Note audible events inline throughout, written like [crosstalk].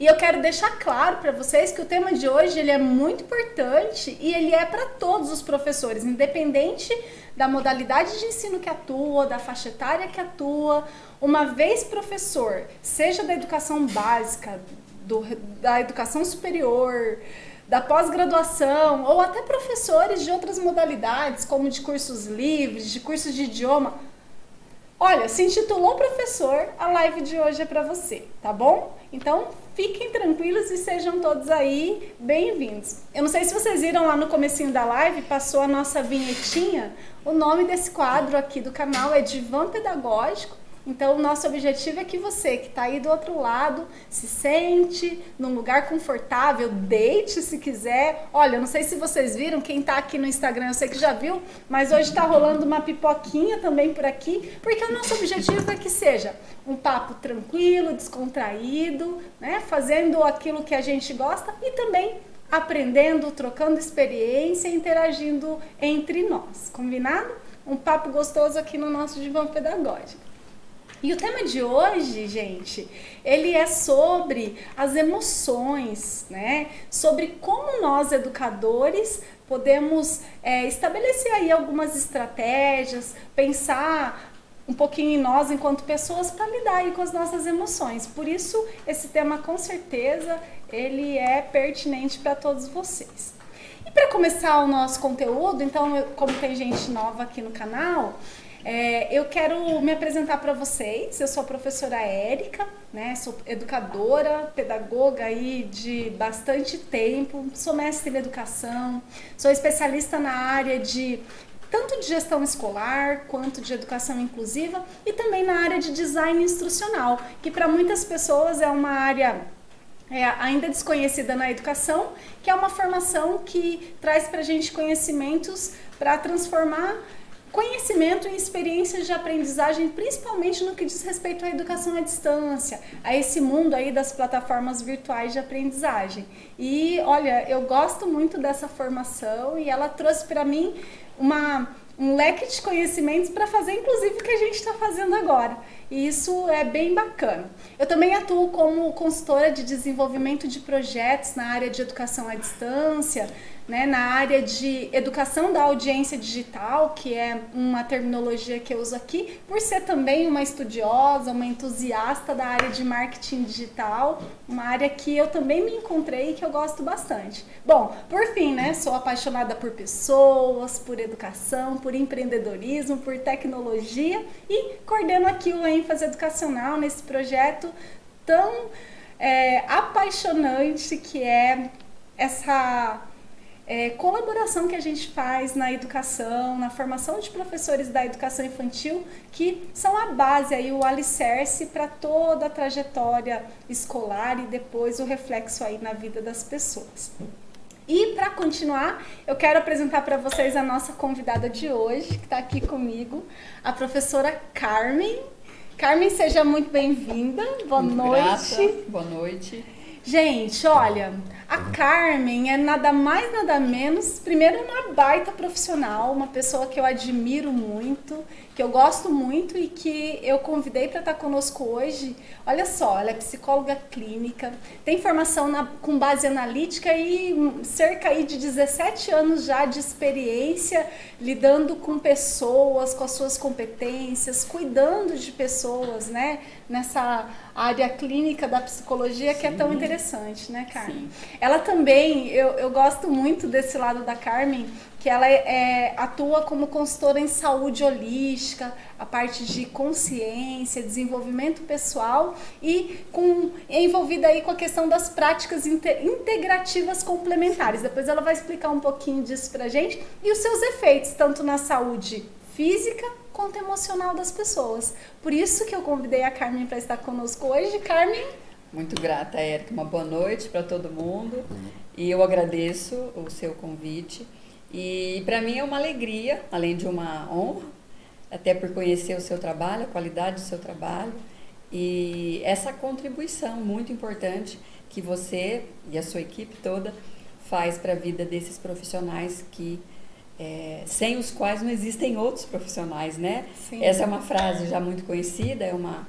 E eu quero deixar claro para vocês que o tema de hoje ele é muito importante e ele é para todos os professores, independente da modalidade de ensino que atua, da faixa etária que atua. Uma vez professor, seja da educação básica, do, da educação superior, da pós-graduação ou até professores de outras modalidades, como de cursos livres, de cursos de idioma. Olha, se intitulou professor, a live de hoje é para você, tá bom? Então, fiquem tranquilos e sejam todos aí bem-vindos. Eu não sei se vocês viram lá no comecinho da live, passou a nossa vinhetinha. O nome desse quadro aqui do canal é Divã Pedagógico então, o nosso objetivo é que você que está aí do outro lado se sente num lugar confortável, deite se quiser. Olha, não sei se vocês viram, quem está aqui no Instagram eu sei que já viu, mas hoje está rolando uma pipoquinha também por aqui, porque o nosso objetivo é que seja um papo tranquilo, descontraído, né? fazendo aquilo que a gente gosta e também aprendendo, trocando experiência, interagindo entre nós. Combinado? Um papo gostoso aqui no nosso divã pedagógico. E o tema de hoje, gente, ele é sobre as emoções, né? Sobre como nós, educadores, podemos é, estabelecer aí algumas estratégias, pensar um pouquinho em nós enquanto pessoas para lidar aí com as nossas emoções. Por isso, esse tema com certeza ele é pertinente para todos vocês. E para começar o nosso conteúdo, então, como tem gente nova aqui no canal, é, eu quero me apresentar para vocês. Eu sou a professora Érica, né? Sou educadora, pedagoga aí de bastante tempo. Sou mestre em educação, sou especialista na área de tanto de gestão escolar quanto de educação inclusiva e também na área de design instrucional, que para muitas pessoas é uma área é, ainda desconhecida na educação, que é uma formação que traz para a gente conhecimentos para transformar conhecimento e experiências de aprendizagem, principalmente no que diz respeito à educação à distância, a esse mundo aí das plataformas virtuais de aprendizagem. E olha, eu gosto muito dessa formação e ela trouxe para mim uma, um leque de conhecimentos para fazer inclusive o que a gente está fazendo agora. E isso é bem bacana. Eu também atuo como consultora de desenvolvimento de projetos na área de educação à distância, né, na área de educação da audiência digital, que é uma terminologia que eu uso aqui, por ser também uma estudiosa, uma entusiasta da área de marketing digital, uma área que eu também me encontrei e que eu gosto bastante. Bom, por fim, né, sou apaixonada por pessoas, por educação, por empreendedorismo, por tecnologia e coordeno aqui o ênfase educacional nesse projeto tão é, apaixonante que é essa é, colaboração que a gente faz na educação, na formação de professores da educação infantil, que são a base, aí, o alicerce para toda a trajetória escolar e depois o reflexo aí na vida das pessoas. E para continuar, eu quero apresentar para vocês a nossa convidada de hoje, que está aqui comigo, a professora Carmen. Carmen, seja muito bem-vinda. Boa muito noite. Boa noite. Gente, olha, a Carmen é nada mais, nada menos, primeiro uma baita profissional, uma pessoa que eu admiro muito, que eu gosto muito e que eu convidei para estar conosco hoje. Olha só, ela é psicóloga clínica, tem formação na, com base analítica e cerca aí de 17 anos já de experiência lidando com pessoas, com as suas competências, cuidando de pessoas, né? Nessa área clínica da psicologia Sim. que é tão interessante, né, Carmen? Sim. Ela também, eu, eu gosto muito desse lado da Carmen, que ela é, atua como consultora em saúde holística, a parte de consciência, desenvolvimento pessoal e com, envolvida aí com a questão das práticas integrativas complementares. Depois ela vai explicar um pouquinho disso pra gente e os seus efeitos, tanto na saúde física quanto emocional das pessoas. Por isso que eu convidei a Carmen para estar conosco hoje. Carmen, muito grata, Érica. Uma boa noite para todo mundo. E eu agradeço o seu convite. E para mim é uma alegria, além de uma honra, até por conhecer o seu trabalho, a qualidade do seu trabalho e essa contribuição muito importante que você e a sua equipe toda faz para a vida desses profissionais que é, sem os quais não existem outros profissionais, né? Sim. Essa é uma frase já muito conhecida, é uma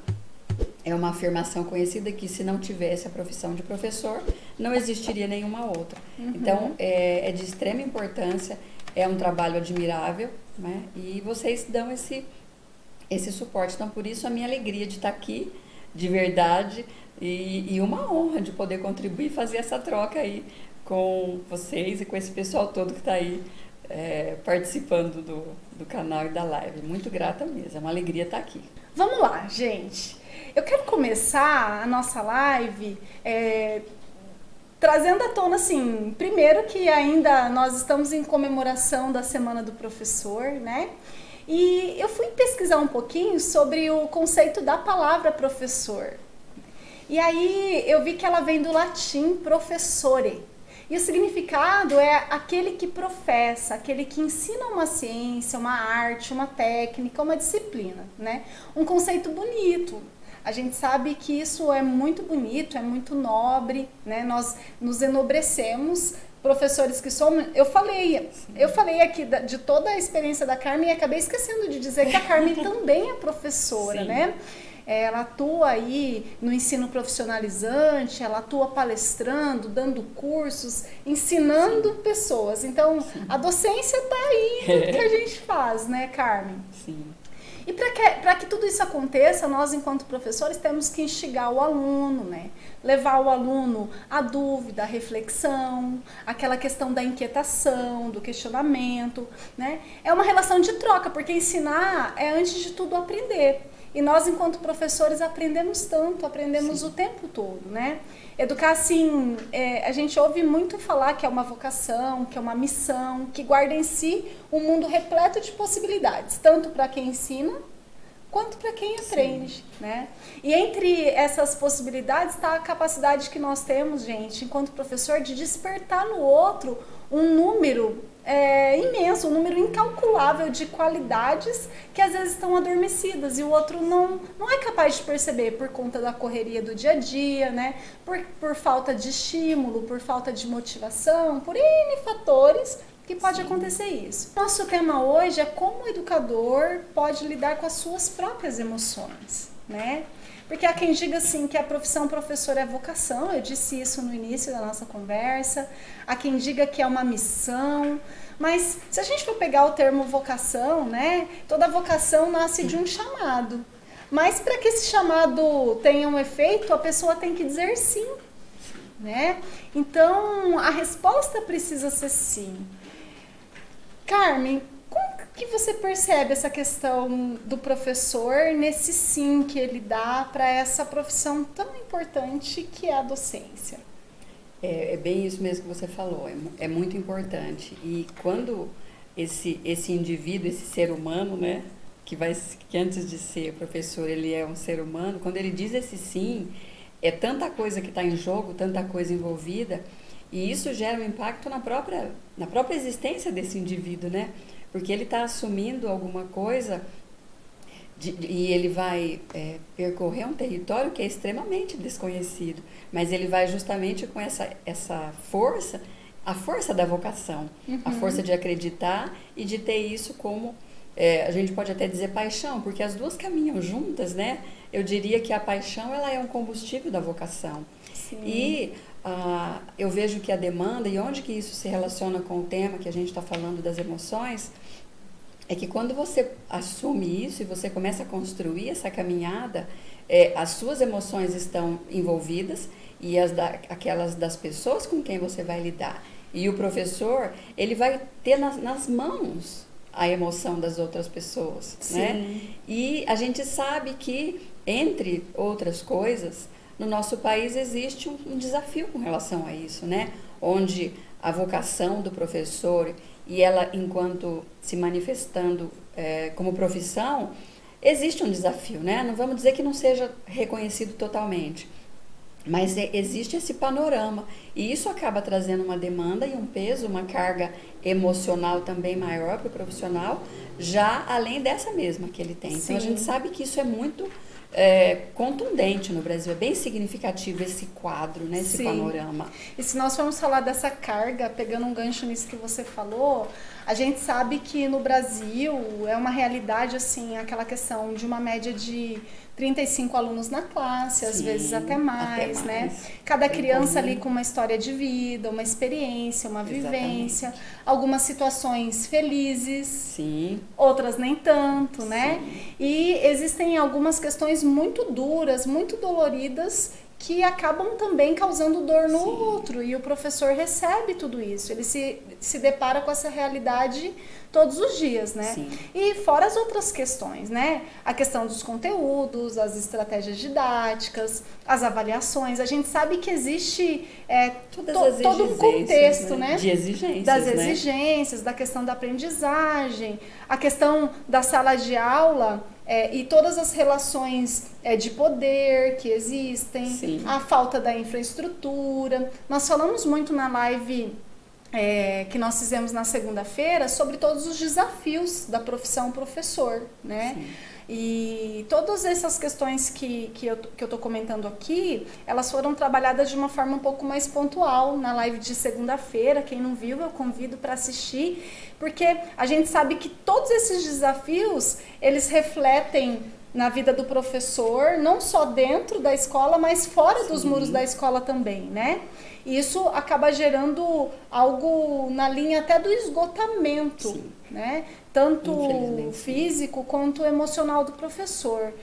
é uma afirmação conhecida que se não tivesse a profissão de professor, não existiria nenhuma outra. Uhum. Então, é, é, de extrema importância, é um trabalho admirável, né? E vocês dão esse, esse suporte. Então, por isso, a minha alegria de estar aqui, de verdade, e, e uma honra de poder contribuir e fazer essa troca aí com vocês e com esse pessoal todo que está aí é, participando do, do canal e da live. Muito grata mesmo, é uma alegria estar aqui. Vamos lá, gente. Eu quero começar a nossa live é, trazendo à tona, assim, primeiro que ainda nós estamos em comemoração da Semana do Professor, né? E eu fui pesquisar um pouquinho sobre o conceito da palavra professor. E aí eu vi que ela vem do latim professore, e o significado é aquele que professa, aquele que ensina uma ciência, uma arte, uma técnica, uma disciplina, né? Um conceito bonito. A gente sabe que isso é muito bonito, é muito nobre, né? Nós nos enobrecemos professores que somos, eu falei, eu falei aqui de toda a experiência da Carmen e acabei esquecendo de dizer que a Carmen [laughs] também é professora, Sim. né? ela atua aí no ensino profissionalizante, ela atua palestrando, dando cursos, ensinando Sim. pessoas. Então, Sim. a docência está aí no que a [laughs] gente faz, né, Carmen? Sim. E para que, que tudo isso aconteça, nós, enquanto professores, temos que instigar o aluno, né? levar o aluno à dúvida, à reflexão, aquela questão da inquietação, do questionamento. Né? É uma relação de troca, porque ensinar é, antes de tudo, aprender. E nós, enquanto professores, aprendemos tanto, aprendemos Sim. o tempo todo, né? Educar, assim, é, a gente ouve muito falar que é uma vocação, que é uma missão, que guarda em si um mundo repleto de possibilidades, tanto para quem ensina quanto para quem aprende, Sim. né? E entre essas possibilidades está a capacidade que nós temos, gente, enquanto professor, de despertar no outro um número é, imenso, um número incalculável de qualidades que às vezes estão adormecidas e o outro não, não é capaz de perceber por conta da correria do dia a dia, né? Por, por falta de estímulo, por falta de motivação, por N fatores que pode Sim. acontecer isso. Nosso tema hoje é como o educador pode lidar com as suas próprias emoções, né? Porque há quem diga assim que a profissão professor é vocação, eu disse isso no início da nossa conversa. Há quem diga que é uma missão. Mas se a gente for pegar o termo vocação, né? Toda vocação nasce de um chamado. Mas para que esse chamado tenha um efeito, a pessoa tem que dizer sim, né? Então, a resposta precisa ser sim. Carmen, que você percebe essa questão do professor nesse sim que ele dá para essa profissão tão importante que é a docência? É, é, bem isso mesmo que você falou, é, é muito importante. E quando esse, esse indivíduo, esse ser humano, né, que, vai, que antes de ser professor ele é um ser humano, quando ele diz esse sim, é tanta coisa que está em jogo, tanta coisa envolvida, e isso gera um impacto na própria, na própria existência desse indivíduo, né? Porque ele está assumindo alguma coisa de, e ele vai é, percorrer um território que é extremamente desconhecido, mas ele vai justamente com essa, essa força, a força da vocação, uhum. a força de acreditar e de ter isso como, é, a gente pode até dizer paixão, porque as duas caminham juntas, né? Eu diria que a paixão ela é um combustível da vocação. Sim. E ah, eu vejo que a demanda, e onde que isso se relaciona com o tema que a gente está falando das emoções, é que quando você assume isso e você começa a construir essa caminhada, é, as suas emoções estão envolvidas e as da, aquelas das pessoas com quem você vai lidar. E o professor, ele vai ter nas, nas mãos a emoção das outras pessoas, né? Sim. né? E a gente sabe que, entre outras coisas, no nosso país existe um, um desafio com relação a isso, né? Onde a vocação do professor e ela, enquanto se manifestando é, como profissão, existe um desafio, né? Não vamos dizer que não seja reconhecido totalmente, mas é, existe esse panorama e isso acaba trazendo uma demanda e um peso, uma carga emocional também maior para o profissional, já além dessa mesma que ele tem. Sim. Então a gente sabe que isso é muito é, contundente no Brasil. É bem significativo esse quadro, né, esse Sim. panorama. E se nós formos falar dessa carga, pegando um gancho nisso que você falou, a gente sabe que no Brasil é uma realidade assim, aquela questão de uma média de 35 alunos na classe, às Sim, vezes até mais, até né? mais. Cada Bem criança comum. ali com uma história de vida, uma experiência, uma Exatamente. vivência, algumas situações felizes, Sim, outras nem tanto, né? E existem algumas questões muito duras, muito doloridas que acabam também causando dor no Sim. outro e o professor recebe tudo isso. Ele se, se depara com essa realidade todos os dias, né? Sim. E fora as outras questões, né? A questão dos conteúdos, as estratégias didáticas, as avaliações. A gente sabe que existe é, to- todo um exigências, contexto, né? De exigências, das né? exigências, da questão da aprendizagem, a questão da sala de aula é, e todas as relações é, de poder que existem, Sim. a falta da infraestrutura. Nós falamos muito na live é, que nós fizemos na segunda-feira sobre todos os desafios da profissão professor, né? Sim. E todas essas questões que, que eu que eu estou comentando aqui, elas foram trabalhadas de uma forma um pouco mais pontual na live de segunda-feira. Quem não viu, eu convido para assistir, porque a gente sabe que todos esses desafios, eles refletem na vida do professor, não só dentro da escola, mas fora dos Sim. muros da escola também, né? E isso acaba gerando algo na linha até do esgotamento, Sim. Né? Tanto físico quanto emocional do professor.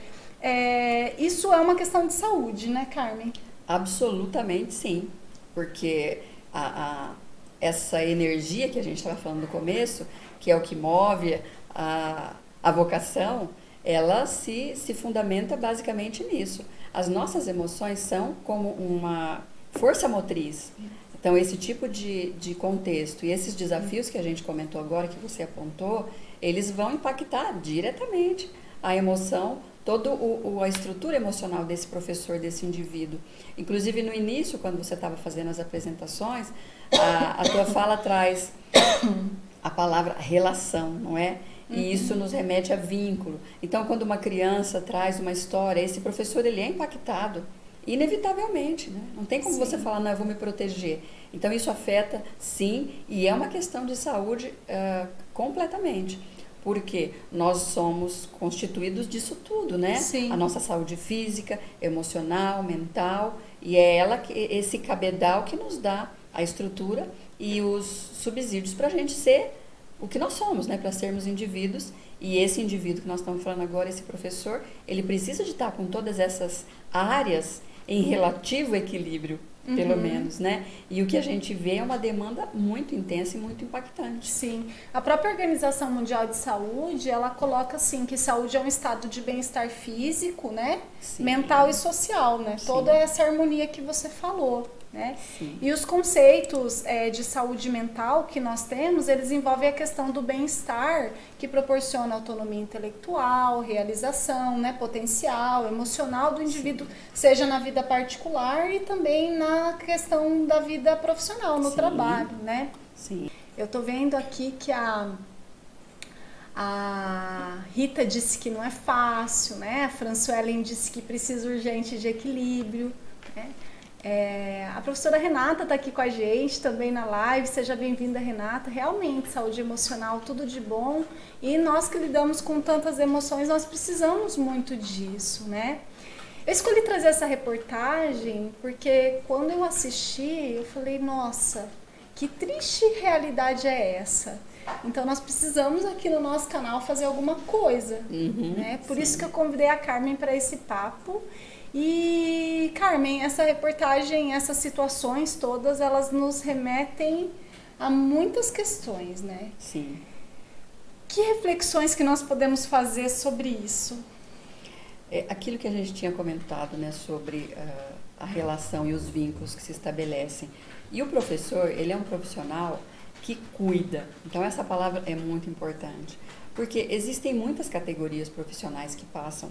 É, isso é uma questão de saúde, né, Carmen? Absolutamente sim, porque a, a- essa energia que a gente estava falando no começo, que é o que move a, a vocação, ela se, se fundamenta basicamente nisso. As nossas emoções são como uma força motriz. Então, esse tipo de, de contexto e esses desafios que a gente comentou agora, que você apontou, eles vão impactar diretamente a emoção, toda a estrutura emocional desse professor, desse indivíduo. Inclusive, no início, quando você estava fazendo as apresentações, a, a tua fala traz a palavra relação, não é? E isso nos remete a vínculo. Então, quando uma criança traz uma história, esse professor ele é impactado, inevitavelmente, né? Não tem como Sim. você falar, não, eu vou me proteger. Então, isso afeta, sim, e é uma questão de saúde ah, completamente. Porque nós somos constituídos disso tudo, né? Sim. A nossa saúde física, emocional, mental, e é ela que, esse cabedal que nos dá a estrutura e os subsídios para a gente ser o que nós somos, né? Para sermos indivíduos. E esse indivíduo que nós estamos falando agora, esse professor, ele precisa de estar com todas essas áreas em relativo equilíbrio, pelo Uhum. menos, né? E o que a gente vê é uma demanda muito intensa e muito impactante. Sim. A própria Organização Mundial de Saúde, ela coloca assim que saúde é um estado de bem-estar físico, né? Sim. Mental e social, né? Sim. Toda essa harmonia que você falou, né? Sim. E os conceitos é, de saúde mental que nós temos, eles envolvem a questão do bem-estar, que proporciona autonomia intelectual, realização, né, potencial, emocional do indivíduo, seja na vida particular e também na questão da vida profissional, no Sim. trabalho, né? Sim. Eu tô vendo aqui que a a Rita disse que não é fácil, né? A Françoelen disse que precisa urgente de equilíbrio. Né? É, a professora Renata está aqui com a gente também na live. Seja bem-vinda, Renata. Realmente, saúde emocional, tudo de bom. E nós que lidamos com tantas emoções, nós precisamos muito disso, né? Eu escolhi trazer essa reportagem porque quando eu assisti, eu falei, nossa, que triste realidade é essa? Então nós precisamos aqui no nosso canal fazer alguma coisa, Uhum, né? Por sim. isso que eu convidei a Carmen para esse papo. E Carmen, essa reportagem, essas situações todas, elas nos remetem a muitas questões, né? Sim. Que reflexões que nós podemos fazer sobre isso? É, aquilo que a gente tinha comentado né, sobre ah, a relação e os vínculos que se estabelecem. E o professor, ele é um profissional que cuida. Então, essa palavra é muito importante. Porque existem muitas categorias profissionais que passam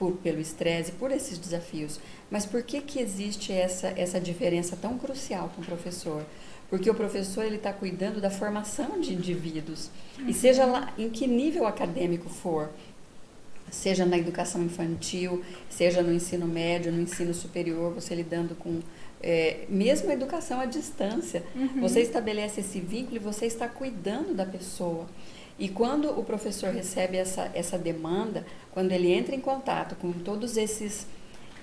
por, pelo estresse, por esses desafios. Mas por que, que existe essa, essa diferença tão crucial com o professor? Porque o professor ele está cuidando da formação de indivíduos. E seja lá em que nível acadêmico for, seja na educação infantil, seja no ensino médio, no ensino superior, você lidando com é, mesmo a educação à distância, Uhum. você estabelece esse vínculo e você está cuidando da pessoa. E quando o professor recebe essa, essa demanda, quando ele entra em contato com todos esses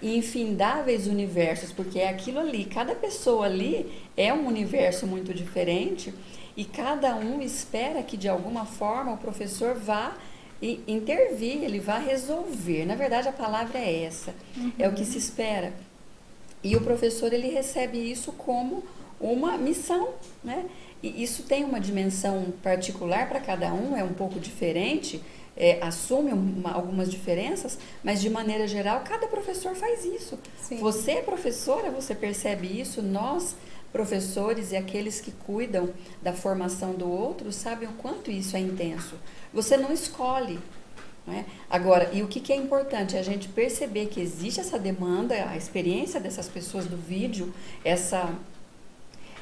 infindáveis universos, porque é aquilo ali, cada pessoa ali é um universo muito diferente e cada um espera que de alguma forma o professor vá e intervir, ele vá resolver. Na verdade, a palavra é essa, é o que se espera. E o professor ele recebe isso como uma missão, né? E isso tem uma dimensão particular para cada um, é um pouco diferente, é, assume uma, algumas diferenças, mas de maneira geral cada professor faz isso. Sim. Você é professora, você percebe isso, nós professores e aqueles que cuidam da formação do outro sabem o quanto isso é intenso. Você não escolhe. Não é? Agora, e o que, que é importante? É a gente perceber que existe essa demanda, a experiência dessas pessoas do vídeo, essa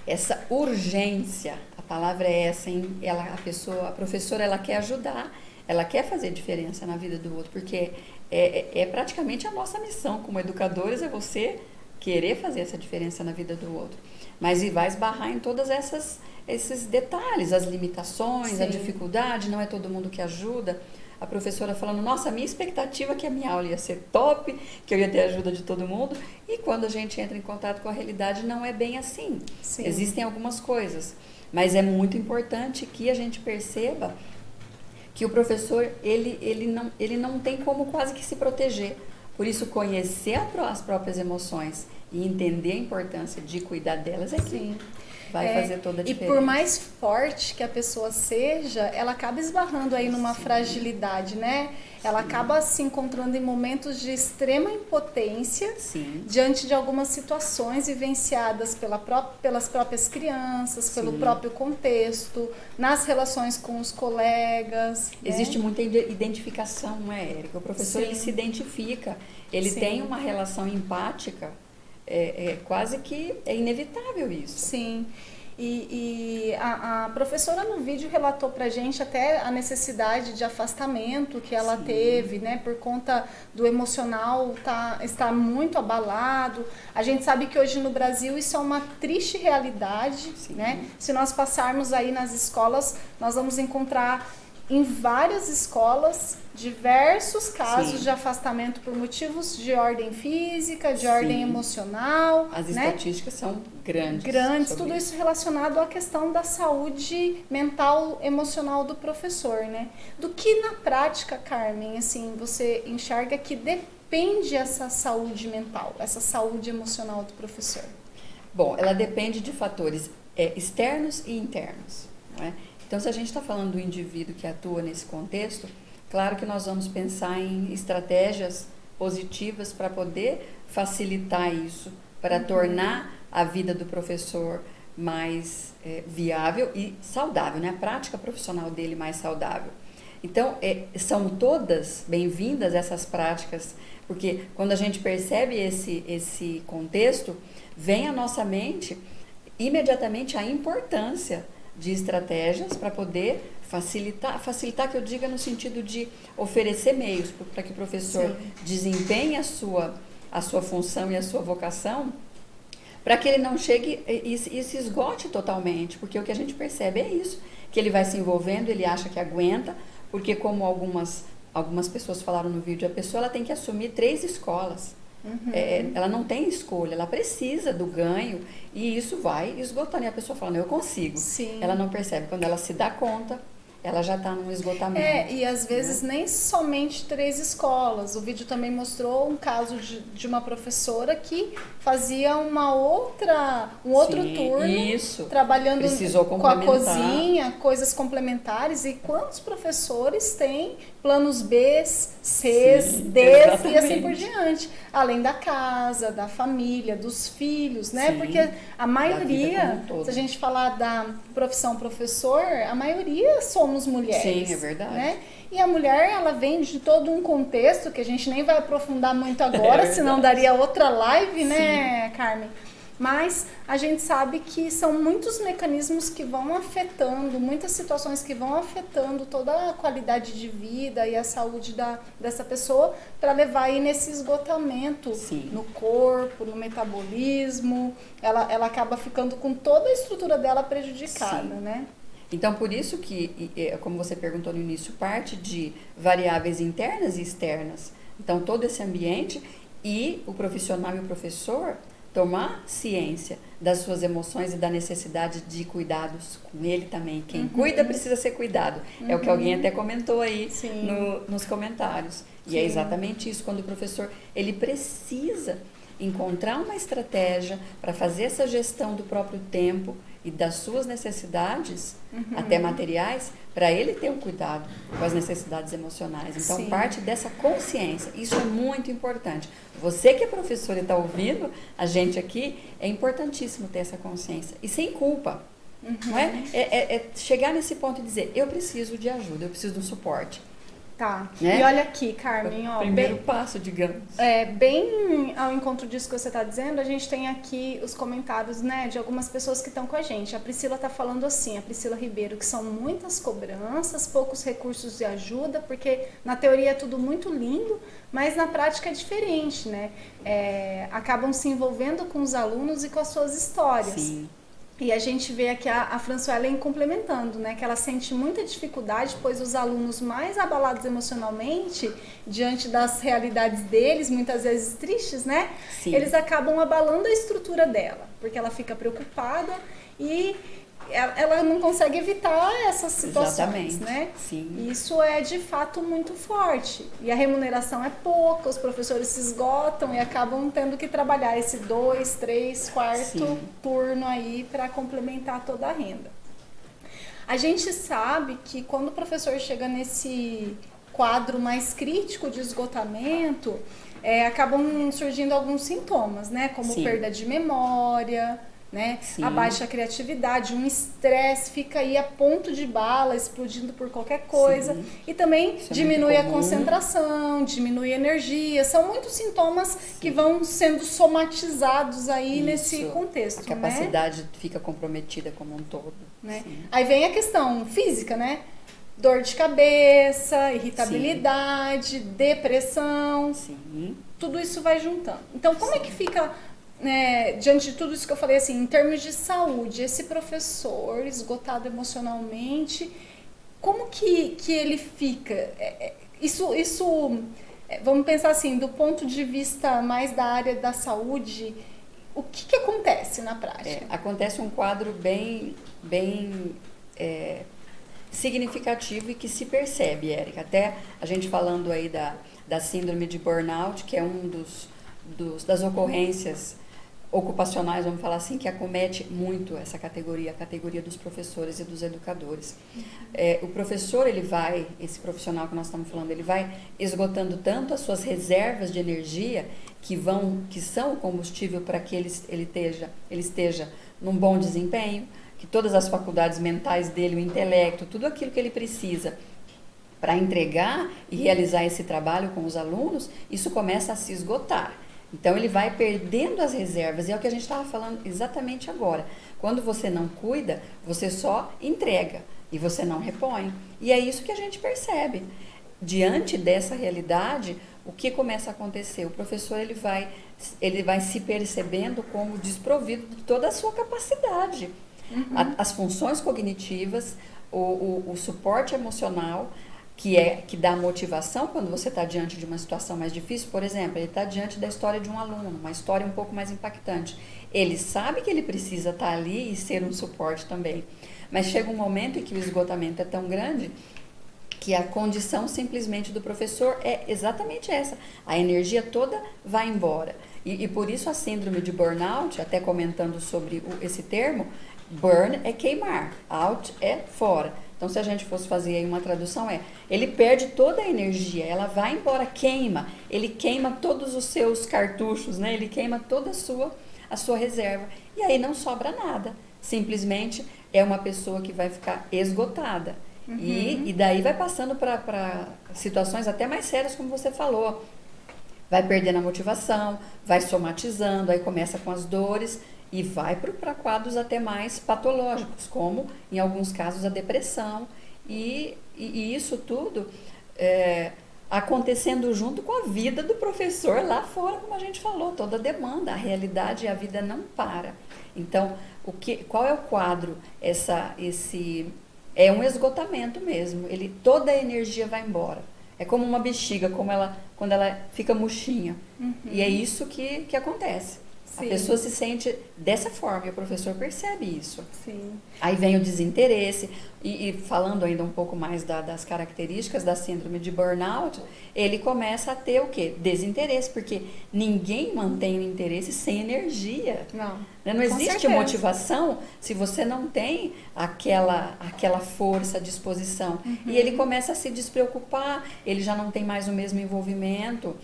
essa urgência, a palavra é essa, hein? Ela, a pessoa, a professora, ela quer ajudar, ela quer fazer diferença na vida do outro, porque é, é, é praticamente a nossa missão como educadores, é você querer fazer essa diferença na vida do outro. Mas e vai esbarrar em todas essas esses detalhes, as limitações, a Sim. dificuldade, não é todo mundo que ajuda. A professora falando, nossa, a minha expectativa é que a minha aula ia ser top, que eu ia ter a ajuda de todo mundo. E quando a gente entra em contato com a realidade, não é bem assim. Sim. Existem algumas coisas, mas é muito importante que a gente perceba que o professor ele, ele, não, ele não tem como quase que se proteger. Por isso, conhecer as próprias emoções e entender a importância de cuidar delas é que Sim. Vai É, fazer toda a E diferença. por mais forte que a pessoa seja, ela acaba esbarrando aí numa fragilidade, né? Ela acaba se encontrando em momentos de extrema impotência Sim, diante de algumas situações vivenciadas pela pró- pelas próprias crianças, pelo Sim. próprio contexto, nas relações com os colegas. né? existe muita ide- identificação, não é, Érica? O professor Sim. ele se identifica, ele Sim. tem uma relação empática, é, é quase que é inevitável isso. Sim. E, e a, a professora no vídeo relatou pra gente até a necessidade de afastamento que ela Sim. teve, né? Por conta do emocional tá, estar muito abalado. A gente sabe que hoje no Brasil isso é uma triste realidade, Sim. né? Se nós passarmos aí nas escolas, nós vamos encontrar em várias escolas diversos casos Sim. de afastamento por motivos de ordem física, de Sim. ordem emocional, As né? estatísticas são grandes. grandes, tudo isso relacionado à questão da saúde mental, emocional do professor, né? Do que na prática, Carmen, assim, você enxerga que depende essa saúde mental, essa saúde emocional do professor? Bom, ela depende de fatores é, externos e internos. Não é? Então, se a gente está falando do indivíduo que atua nesse contexto, claro que nós vamos pensar em estratégias positivas para poder facilitar isso, para tornar a vida do professor mais é, viável e saudável, né? a prática profissional dele mais saudável. Então, é, são todas bem-vindas essas práticas, porque quando a gente percebe esse, esse contexto, vem à nossa mente imediatamente a importância de estratégias para poder facilitar, facilitar que eu diga no sentido de oferecer meios para que o professor Sim. desempenhe a sua, a sua função e a sua vocação, para que ele não chegue e, e- se esgote totalmente, porque o que a gente percebe é isso, que ele vai se envolvendo, ele acha que aguenta, porque como algumas algumas pessoas falaram no vídeo, a pessoa ela tem que assumir três escolas. Uhum. É, ela não tem escolha, ela precisa do ganho e isso vai esgotando. E a pessoa fala, não, eu consigo. Sim. Ela não percebe. Quando ela se dá conta, ela já está num esgotamento. É, e às vezes Né? nem somente três escolas. O vídeo também mostrou um caso de, de uma professora que fazia uma outra, um outro Sim, turno Isso. trabalhando com a cozinha, coisas complementares. E quantos professores têm planos B, C, Sim, D e assim por diante? Além da casa, da família, dos filhos, né? Sim, Porque a maioria, um se a gente falar da profissão professor, a maioria somos mulheres. Sim, é verdade. Né? E a mulher, ela vem de todo um contexto que a gente nem vai aprofundar muito agora, [laughs] É senão daria outra live, né, Carmen? Mas a gente sabe que são muitos mecanismos que vão afetando, muitas situações que vão afetando toda a qualidade de vida e a saúde da, dessa pessoa para levar aí nesse esgotamento Sim. no corpo, no metabolismo. Ela, ela acaba ficando com toda a estrutura dela prejudicada, Sim. né? Então, por isso que, como você perguntou no início, parte de variáveis internas e externas. Então, todo esse ambiente e o profissional e o professor tomar ciência das suas emoções e da necessidade de cuidados com ele também. Quem uhum. cuida precisa ser cuidado. Uhum. É o que alguém até comentou aí no, nos comentários. E Sim. é exatamente isso, quando o professor ele precisa encontrar uma estratégia para fazer essa gestão do próprio tempo e das suas necessidades, uhum. até materiais, para ele ter um cuidado com as necessidades emocionais. Então, Sim. parte dessa consciência, isso é muito importante. Você que é professor e está ouvindo a gente aqui, é importantíssimo ter essa consciência. E sem culpa. Uhum. Não é? É, é? é chegar nesse ponto e dizer, eu preciso de ajuda, eu preciso de um suporte. Tá. Né? E olha aqui, Carmen, ó. Primeiro bem, passo, digamos. é, bem ao encontro disso que você está dizendo, a gente tem aqui os comentários, né, de algumas pessoas que estão com a gente. A Priscila está falando assim, a Priscila Ribeiro, que são muitas cobranças, poucos recursos de ajuda, porque na teoria é tudo muito lindo, mas na prática é diferente, né? É, acabam se envolvendo com os alunos e com as suas histórias. Sim. E a gente vê aqui a, a Françoellen complementando, né? Que ela sente muita dificuldade, pois os alunos mais abalados emocionalmente, diante das realidades deles, muitas vezes tristes, né? Sim. Eles acabam abalando a estrutura dela, porque ela fica preocupada e ela, não consegue evitar essas situações, Exatamente. né? Sim. Isso é de fato muito forte. E a remuneração é pouca, os professores se esgotam e acabam tendo que trabalhar esse dois, três, quarto Sim. turno aí para complementar toda a renda. A gente sabe que quando o professor chega nesse quadro mais crítico de esgotamento, é, acabam surgindo alguns sintomas, né? Como Sim. perda de memória, né? Sim. A baixa criatividade, um estresse, fica aí a ponto de bala, explodindo por qualquer coisa. Sim. E também Isso é diminui muito a concentração, diminui a energia. São muitos sintomas que vão sendo somatizados aí nesse Isso. contexto, A capacidade fica comprometida como um todo. né? Sim. Aí vem a questão física, né? Dor de cabeça, irritabilidade, depressão, Sim. tudo isso vai juntando. Então, como é que fica, né, diante de tudo isso que eu falei, assim, em termos de saúde, esse professor esgotado emocionalmente, como que, que ele fica? É, é, Isso, isso é, vamos pensar assim, do ponto de vista mais da área da saúde, o que, que acontece na prática? É, acontece um quadro bem, bem é, significativo e que se percebe, Érica. Até a gente falando aí da, da síndrome de burnout, que é um dos, dos das ocorrências ocupacionais, vamos falar assim, que acomete muito essa categoria, a categoria dos professores e dos educadores. É, o professor, ele vai, esse profissional que nós estamos falando, ele vai esgotando tanto as suas reservas de energia que vão, que são o combustível para que ele, ele, esteja, ele esteja num bom desempenho, que todas as faculdades mentais dele, o intelecto, tudo aquilo que ele precisa para entregar e realizar esse trabalho com os alunos, isso começa a se esgotar. Então ele vai perdendo as reservas, e é o que a gente estava falando exatamente agora. Quando você não cuida, você só entrega e você não repõe. E é isso que a gente percebe. Diante dessa realidade, o que começa a acontecer? O professor ele vai, ele vai se percebendo como desprovido de toda a sua capacidade. A- as funções cognitivas, o, o, o suporte emocional, que é que dá motivação quando você está diante de uma situação mais difícil. Por exemplo, ele está diante da história de um aluno, uma história um pouco mais impactante. Ele sabe que ele precisa estar ali e ser um suporte também. Mas chega um momento em que o esgotamento é tão grande que a condição simplesmente do professor é exatamente essa. A energia toda vai embora. E, e por isso a síndrome de burnout, até comentando sobre o- esse termo, burn é queimar, out é fora. Então, se a gente fosse fazer aí uma tradução, é ele perde toda a energia, ela vai embora, queima, ele queima todos os seus cartuchos, né? ele queima toda a sua, a sua reserva. E aí não sobra nada. Simplesmente é uma pessoa que vai ficar esgotada. E, e daí vai passando para situações até mais sérias, como você falou. Vai perdendo a motivação, vai somatizando, aí começa com as dores e vai para quadros até mais patológicos, como em alguns casos a depressão e, e, e isso tudo é, acontecendo junto com a vida do professor lá fora, como a gente falou, toda a demanda, a realidade e a vida não para. Então, o que, qual é o quadro? Essa, esse é um esgotamento mesmo. Ele toda a energia vai embora. É como uma bexiga, como ela quando ela fica murchinha. Uhum. E é isso que, que acontece. Sim. A pessoa se sente dessa forma e o professor percebe isso. Sim. Aí vem o desinteresse. E, e falando ainda um pouco mais da, das características da síndrome de burnout, ele começa a ter o quê? Desinteresse, porque ninguém mantém o interesse sem energia. Não. Né? Não existe certeza. motivação se você não tem aquela, aquela força, disposição. Uhum. E ele começa a se despreocupar, ele já não tem mais o mesmo envolvimento.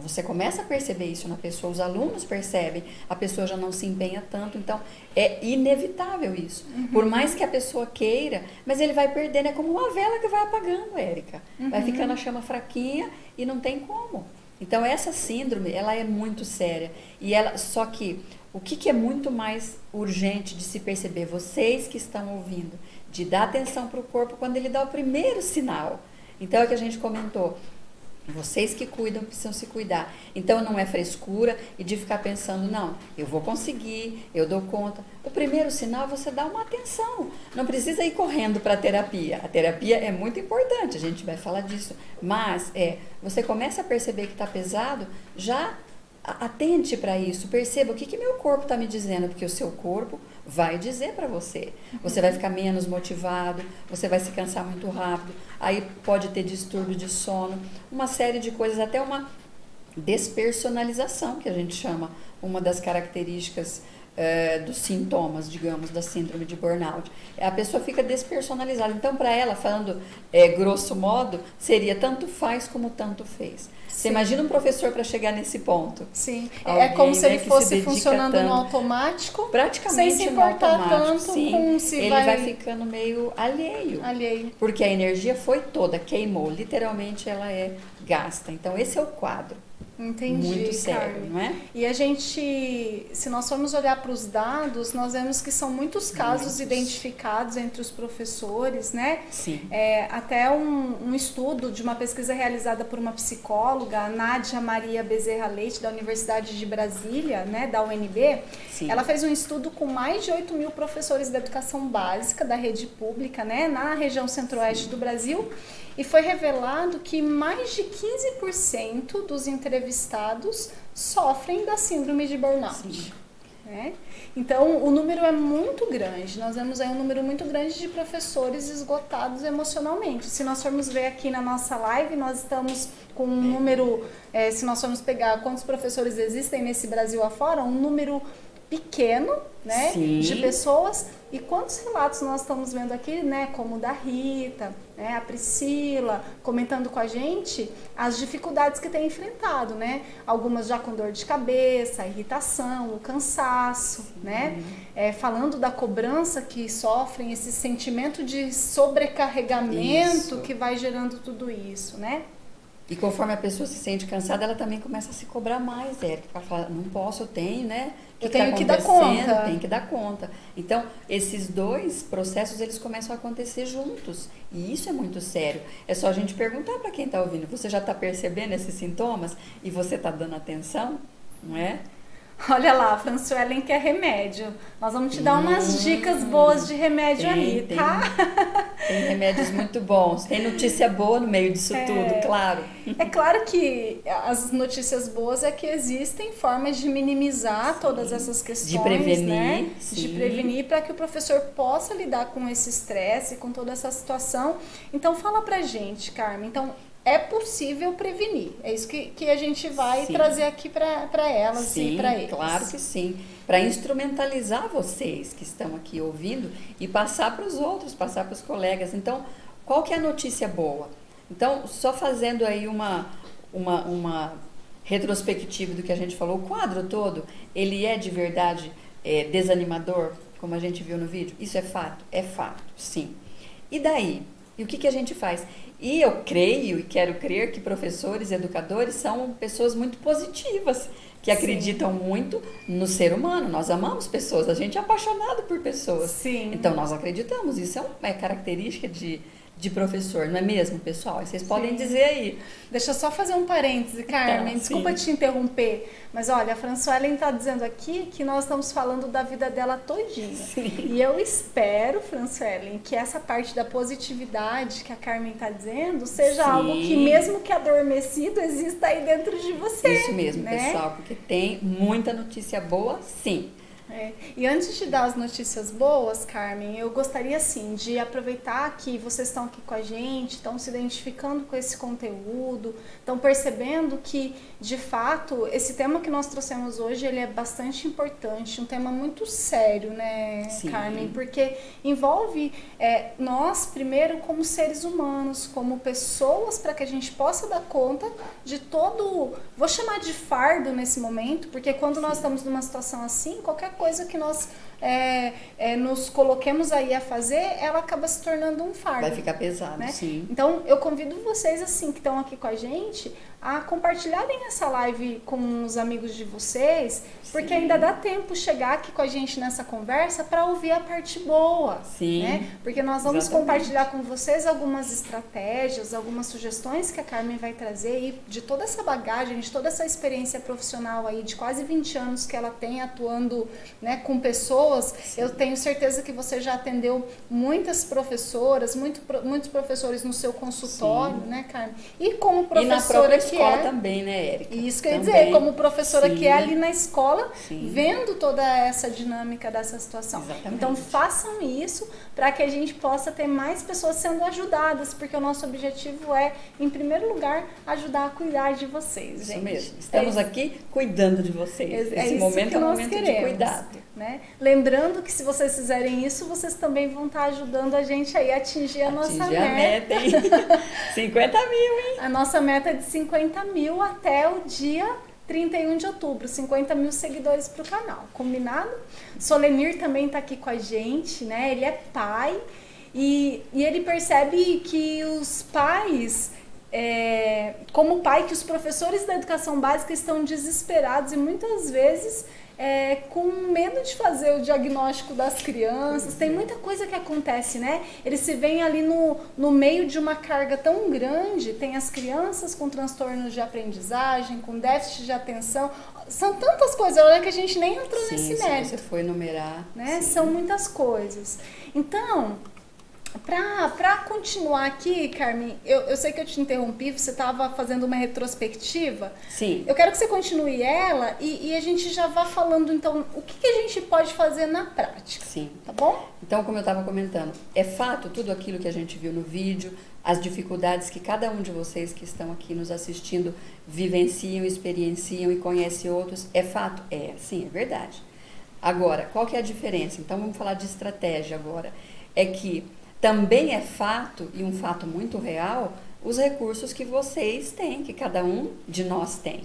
Você começa a perceber isso na pessoa, os alunos percebem, a pessoa já não se empenha tanto, então é inevitável isso. Uhum. Por mais que a pessoa queira, mas ele vai perdendo, é como uma vela que vai apagando, Érica. Uhum. Vai ficando a chama fraquinha e não tem como. Então essa síndrome, ela é muito séria. E ela, só que o que, que é muito mais urgente de se perceber, vocês que estão ouvindo, de dar atenção para o corpo quando ele dá o primeiro sinal. Então é o que a gente comentou. Vocês que cuidam precisam se cuidar. Então não é frescura e de ficar pensando, não, eu vou conseguir, eu dou conta. O primeiro sinal é você dar uma atenção. Não precisa ir correndo para a terapia. A terapia é muito importante, a gente vai falar disso. Mas é, você começa a perceber que está pesado, já atente para isso, perceba o que, que meu corpo está me dizendo, porque o seu corpo vai dizer para você. Você vai ficar menos motivado, você vai se cansar muito rápido, aí pode ter distúrbio de sono, uma série de coisas, até uma despersonalização, que a gente chama, uma das características é, dos sintomas, digamos, da síndrome de burnout. A pessoa fica despersonalizada. Então, para ela, falando é, grosso modo, seria tanto faz como tanto fez. Você imagina um professor para chegar nesse ponto? Sim. É Alguém, é como se ele né, fosse se funcionando tanto, no automático. Praticamente sem se importar no automático. Tanto sim. Com se ele vai... vai ficando meio alheio. Alheio. Porque a energia foi toda, queimou. Literalmente ela é gasta. Então esse é o quadro. Entendi, muito sério, Carmen. não é? E a gente, se nós formos olhar para os dados, nós vemos que são muitos casos muitos. identificados entre os professores, né? Sim. É, até um, um, estudo de uma pesquisa realizada por uma psicóloga, a Nádia Maria Bezerra Leite, da Universidade de Brasília, né, da UNB, Sim. ela fez um estudo com mais de 8 mil professores da educação básica da rede pública, né, na região centro-oeste do Brasil, e foi revelado que mais de 15% dos entrevistados sofrem da síndrome de burnout. Né? Então, o número é muito grande. Nós vemos aí um número muito grande de professores esgotados emocionalmente. Se nós formos ver aqui na nossa live, nós estamos com um número, é, se nós formos pegar quantos professores existem nesse Brasil afora, um número pequeno, né, Sim. de pessoas. E quantos relatos nós estamos vendo aqui, né, como o da Rita, né, a Priscila, comentando com a gente as dificuldades que tem enfrentado, né? Algumas já com dor de cabeça, irritação, o cansaço, Sim. né? É, falando da cobrança que sofrem, esse sentimento de sobrecarregamento isso. que vai gerando tudo isso, né? E conforme a pessoa se sente cansada, ela também começa a se cobrar mais, Érica. Ela fala, não posso, eu tenho, né? Que eu tenho tá que dar conta. Tem que dar conta. Então, esses dois processos, eles começam a acontecer juntos. E isso é muito sério. É só a gente perguntar para quem está ouvindo, você já está percebendo esses sintomas? E você está dando atenção? Não é? Olha lá, a Fransuelen quer remédio. Nós vamos te dar umas hum, dicas boas de remédio tem, aí, tá? Tem, tem, remédios muito bons. Tem notícia boa no meio disso é, tudo, claro. É claro que as notícias boas é que existem formas de minimizar sim, todas essas questões, de prevenir, né? De prevenir para que o professor possa lidar com esse estresse, com toda essa situação. Então fala pra gente, Carmen. Então, é possível prevenir. É isso que, que a gente vai sim. trazer aqui para elas sim, e para eles. Claro que sim. Para instrumentalizar vocês que estão aqui ouvindo e passar para os outros, passar para os colegas. Então, qual que é a notícia boa? Então, só fazendo aí uma, uma, uma retrospectiva do que a gente falou, o quadro todo, ele é de verdade é, desanimador, como a gente viu no vídeo? Isso é fato? É fato, sim. E daí? E o que, que a gente faz? E eu creio e quero crer que professores e educadores são pessoas muito positivas, que acreditam muito no ser humano. Nós amamos pessoas, a gente é apaixonado por pessoas. Sim. Então nós acreditamos, isso é uma é característica de, de professor, não é mesmo, pessoal? Vocês podem Sim. dizer aí. Deixa eu só fazer um parêntese, Carmen. Tá, Desculpa te interromper, mas olha, a Françoelen está dizendo aqui que nós estamos falando da vida dela todinha. Sim. E eu espero, Françoelen, que essa parte da positividade que a Carmen está dizendo seja Sim. algo que, mesmo que adormecido, exista aí dentro de você. Isso mesmo, né? pessoal, porque tem muita notícia boa, sim. É. E antes de dar as notícias boas, Carmen, eu gostaria assim de aproveitar que vocês estão aqui com a gente, estão se identificando com esse conteúdo, estão percebendo que, de fato, esse tema que nós trouxemos hoje ele é bastante importante, um tema muito sério, né, Sim. Carmen? Porque envolve é, nós primeiro como seres humanos, como pessoas, para que a gente possa dar conta de todo, vou chamar de fardo nesse momento, porque quando nós estamos numa situação assim, qualquer coisa que nós é, é, nos coloquemos aí a fazer, ela acaba se tornando um fardo. Vai ficar pesado, né? sim. Então, eu convido vocês, assim, que estão aqui com a gente, a compartilharem essa live com os amigos de vocês, porque Sim. ainda dá tempo chegar aqui com a gente nessa conversa para ouvir a parte boa. Sim. Né? Porque nós vamos Exatamente. compartilhar com vocês algumas estratégias, algumas sugestões que a Carmen vai trazer e de toda essa bagagem, de toda essa experiência profissional aí de quase 20 anos que ela tem atuando né, com pessoas. Eu tenho certeza que você já atendeu muitas professoras, muito, muitos professores no seu consultório, né, Carmen? E como E professora própria que escola é. também, né, Érica? Isso que eu ia Também. dizer, como professora Sim. que é ali na escola, Sim. vendo toda essa dinâmica dessa situação. Exatamente. Então façam isso para que a gente possa ter mais pessoas sendo ajudadas, porque o nosso objetivo é, em primeiro lugar, ajudar a cuidar de vocês, Isso gente. mesmo. Estamos É aqui cuidando de vocês. é Esse isso momento que é um nós momento de queremos, cuidado. Né? Lembrando que se vocês fizerem isso, vocês também vão estar ajudando a gente aí a atingir a nossa Atingir meta. a meta, hein? [laughs] 50 mil, hein? A nossa meta é de 50 mil até o dia 31 de outubro, 50 mil seguidores para o canal, combinado? Solenir também está aqui com a gente, né? Ele é pai e, e ele percebe que os pais, é, como pai, que os professores da educação básica estão desesperados e muitas vezes é, com medo de fazer o diagnóstico das crianças. Tem muita coisa que acontece, né? Eles se veem ali no, no meio de uma carga tão grande. Tem as crianças com transtornos de aprendizagem, com déficit de atenção. São tantas coisas, olha que a gente nem entrou Sim, nesse se mérito você for enumerar. né? sim. São muitas coisas. Então, para continuar aqui, Carmen, eu, eu sei que eu te interrompi, você estava fazendo uma retrospectiva. Sim. Eu quero que você continue ela e, e a gente já vá falando, então, o que, que a gente pode fazer na prática, Sim. tá bom? Então, como eu estava comentando, é fato tudo aquilo que a gente viu no vídeo, as dificuldades que cada um de vocês que estão aqui nos assistindo vivenciam, experienciam e conhecem outros, é fato? É, sim, é verdade. Agora, qual que é a diferença? Então, vamos falar de estratégia agora. É que também é fato, e um fato muito real, os recursos que vocês têm, que cada um de nós tem.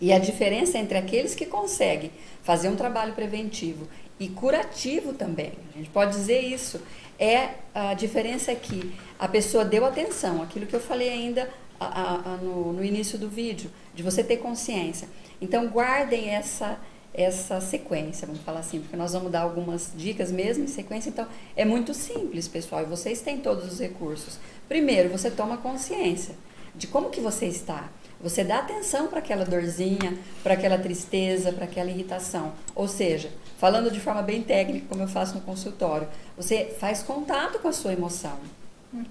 E a diferença entre aqueles que conseguem fazer um trabalho preventivo e curativo também, a gente pode dizer isso, é a diferença que a pessoa deu atenção, aquilo que eu falei ainda a- a- a- no, no início do vídeo, de você ter consciência. Então guardem essa essa sequência, vamos falar assim, porque nós vamos dar algumas dicas mesmo em sequência, então é muito simples, pessoal, e vocês têm todos os recursos. Primeiro, você toma consciência de como que você está. Você dá atenção para aquela dorzinha, para aquela tristeza, para aquela irritação. Ou seja, falando de forma bem técnica, como eu faço no consultório, você faz contato com a sua emoção,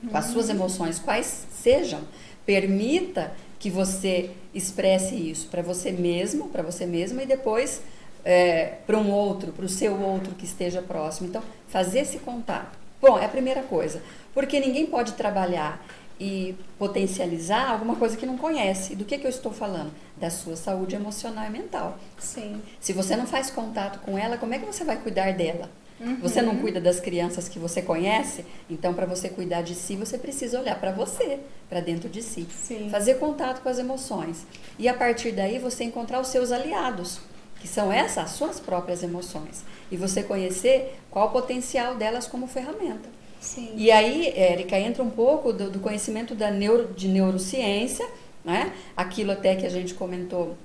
com as suas emoções, quais sejam. Permita que você expresse isso para você mesmo, para você mesma e depois é, para um outro, para o seu outro que esteja próximo. Então, fazer esse contato. Bom, é a primeira coisa, porque ninguém pode trabalhar e potencializar alguma coisa que não conhece. Do que, que eu estou falando? Da sua saúde emocional e mental. Sim. Se você não faz contato com ela, como é que você vai cuidar dela? Você não cuida das crianças que você conhece, então para você cuidar de si, você precisa olhar para você, para dentro de si. Sim. Fazer contato com as emoções. E a partir daí você encontrar os seus aliados, que são essas, as suas próprias emoções. E você conhecer qual o potencial delas como ferramenta. Sim. E aí, Érica, entra um pouco do, do conhecimento da neuro, de neurociência, né? aquilo até que a gente comentou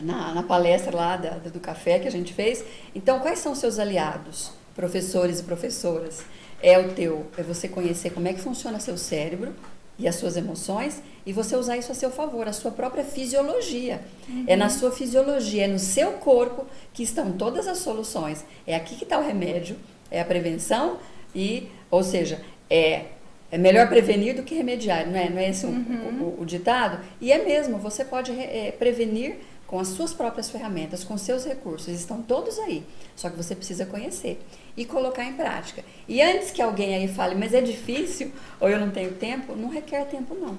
na, na palestra lá da, do café que a gente fez. Então, quais são os seus aliados, professores e professoras? É o teu, é você conhecer como é que funciona seu cérebro e as suas emoções e você usar isso a seu favor, a sua própria fisiologia. Uhum. É na sua fisiologia, é no seu corpo que estão todas as soluções. É aqui que está o remédio, é a prevenção e, ou seja, é é melhor prevenir do que remediar, não é, não é esse uhum. o, o, o, ditado? E é mesmo, você pode é, prevenir com as suas próprias ferramentas, com seus recursos, estão todos aí. Só que você precisa conhecer e colocar em prática. E antes que alguém aí fale, mas é difícil ou eu não tenho tempo, não requer tempo não.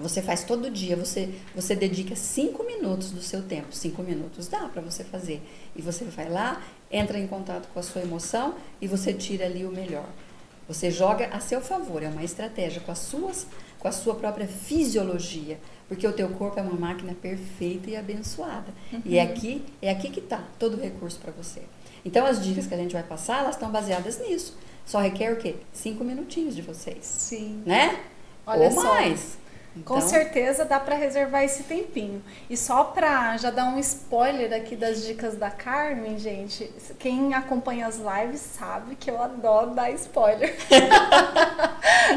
Você faz todo dia, você, você dedica cinco minutos do seu tempo. Cinco minutos dá para você fazer. E você vai lá, entra em contato com a sua emoção e você tira ali o melhor. Você joga a seu favor, é uma estratégia com as suas, com a sua própria fisiologia, porque o teu corpo é uma máquina perfeita e abençoada. Uhum. E é aqui, é aqui que está todo o recurso para você. Então as dicas que a gente vai passar, elas estão baseadas nisso. Só requer o quê? Cinco minutinhos de vocês. Sim. Né? Olha Ou mais. Só. Então... Com certeza dá para reservar esse tempinho. E só para já dar um spoiler aqui das dicas da Carmen, gente, quem acompanha as lives sabe que eu adoro dar spoiler. [laughs]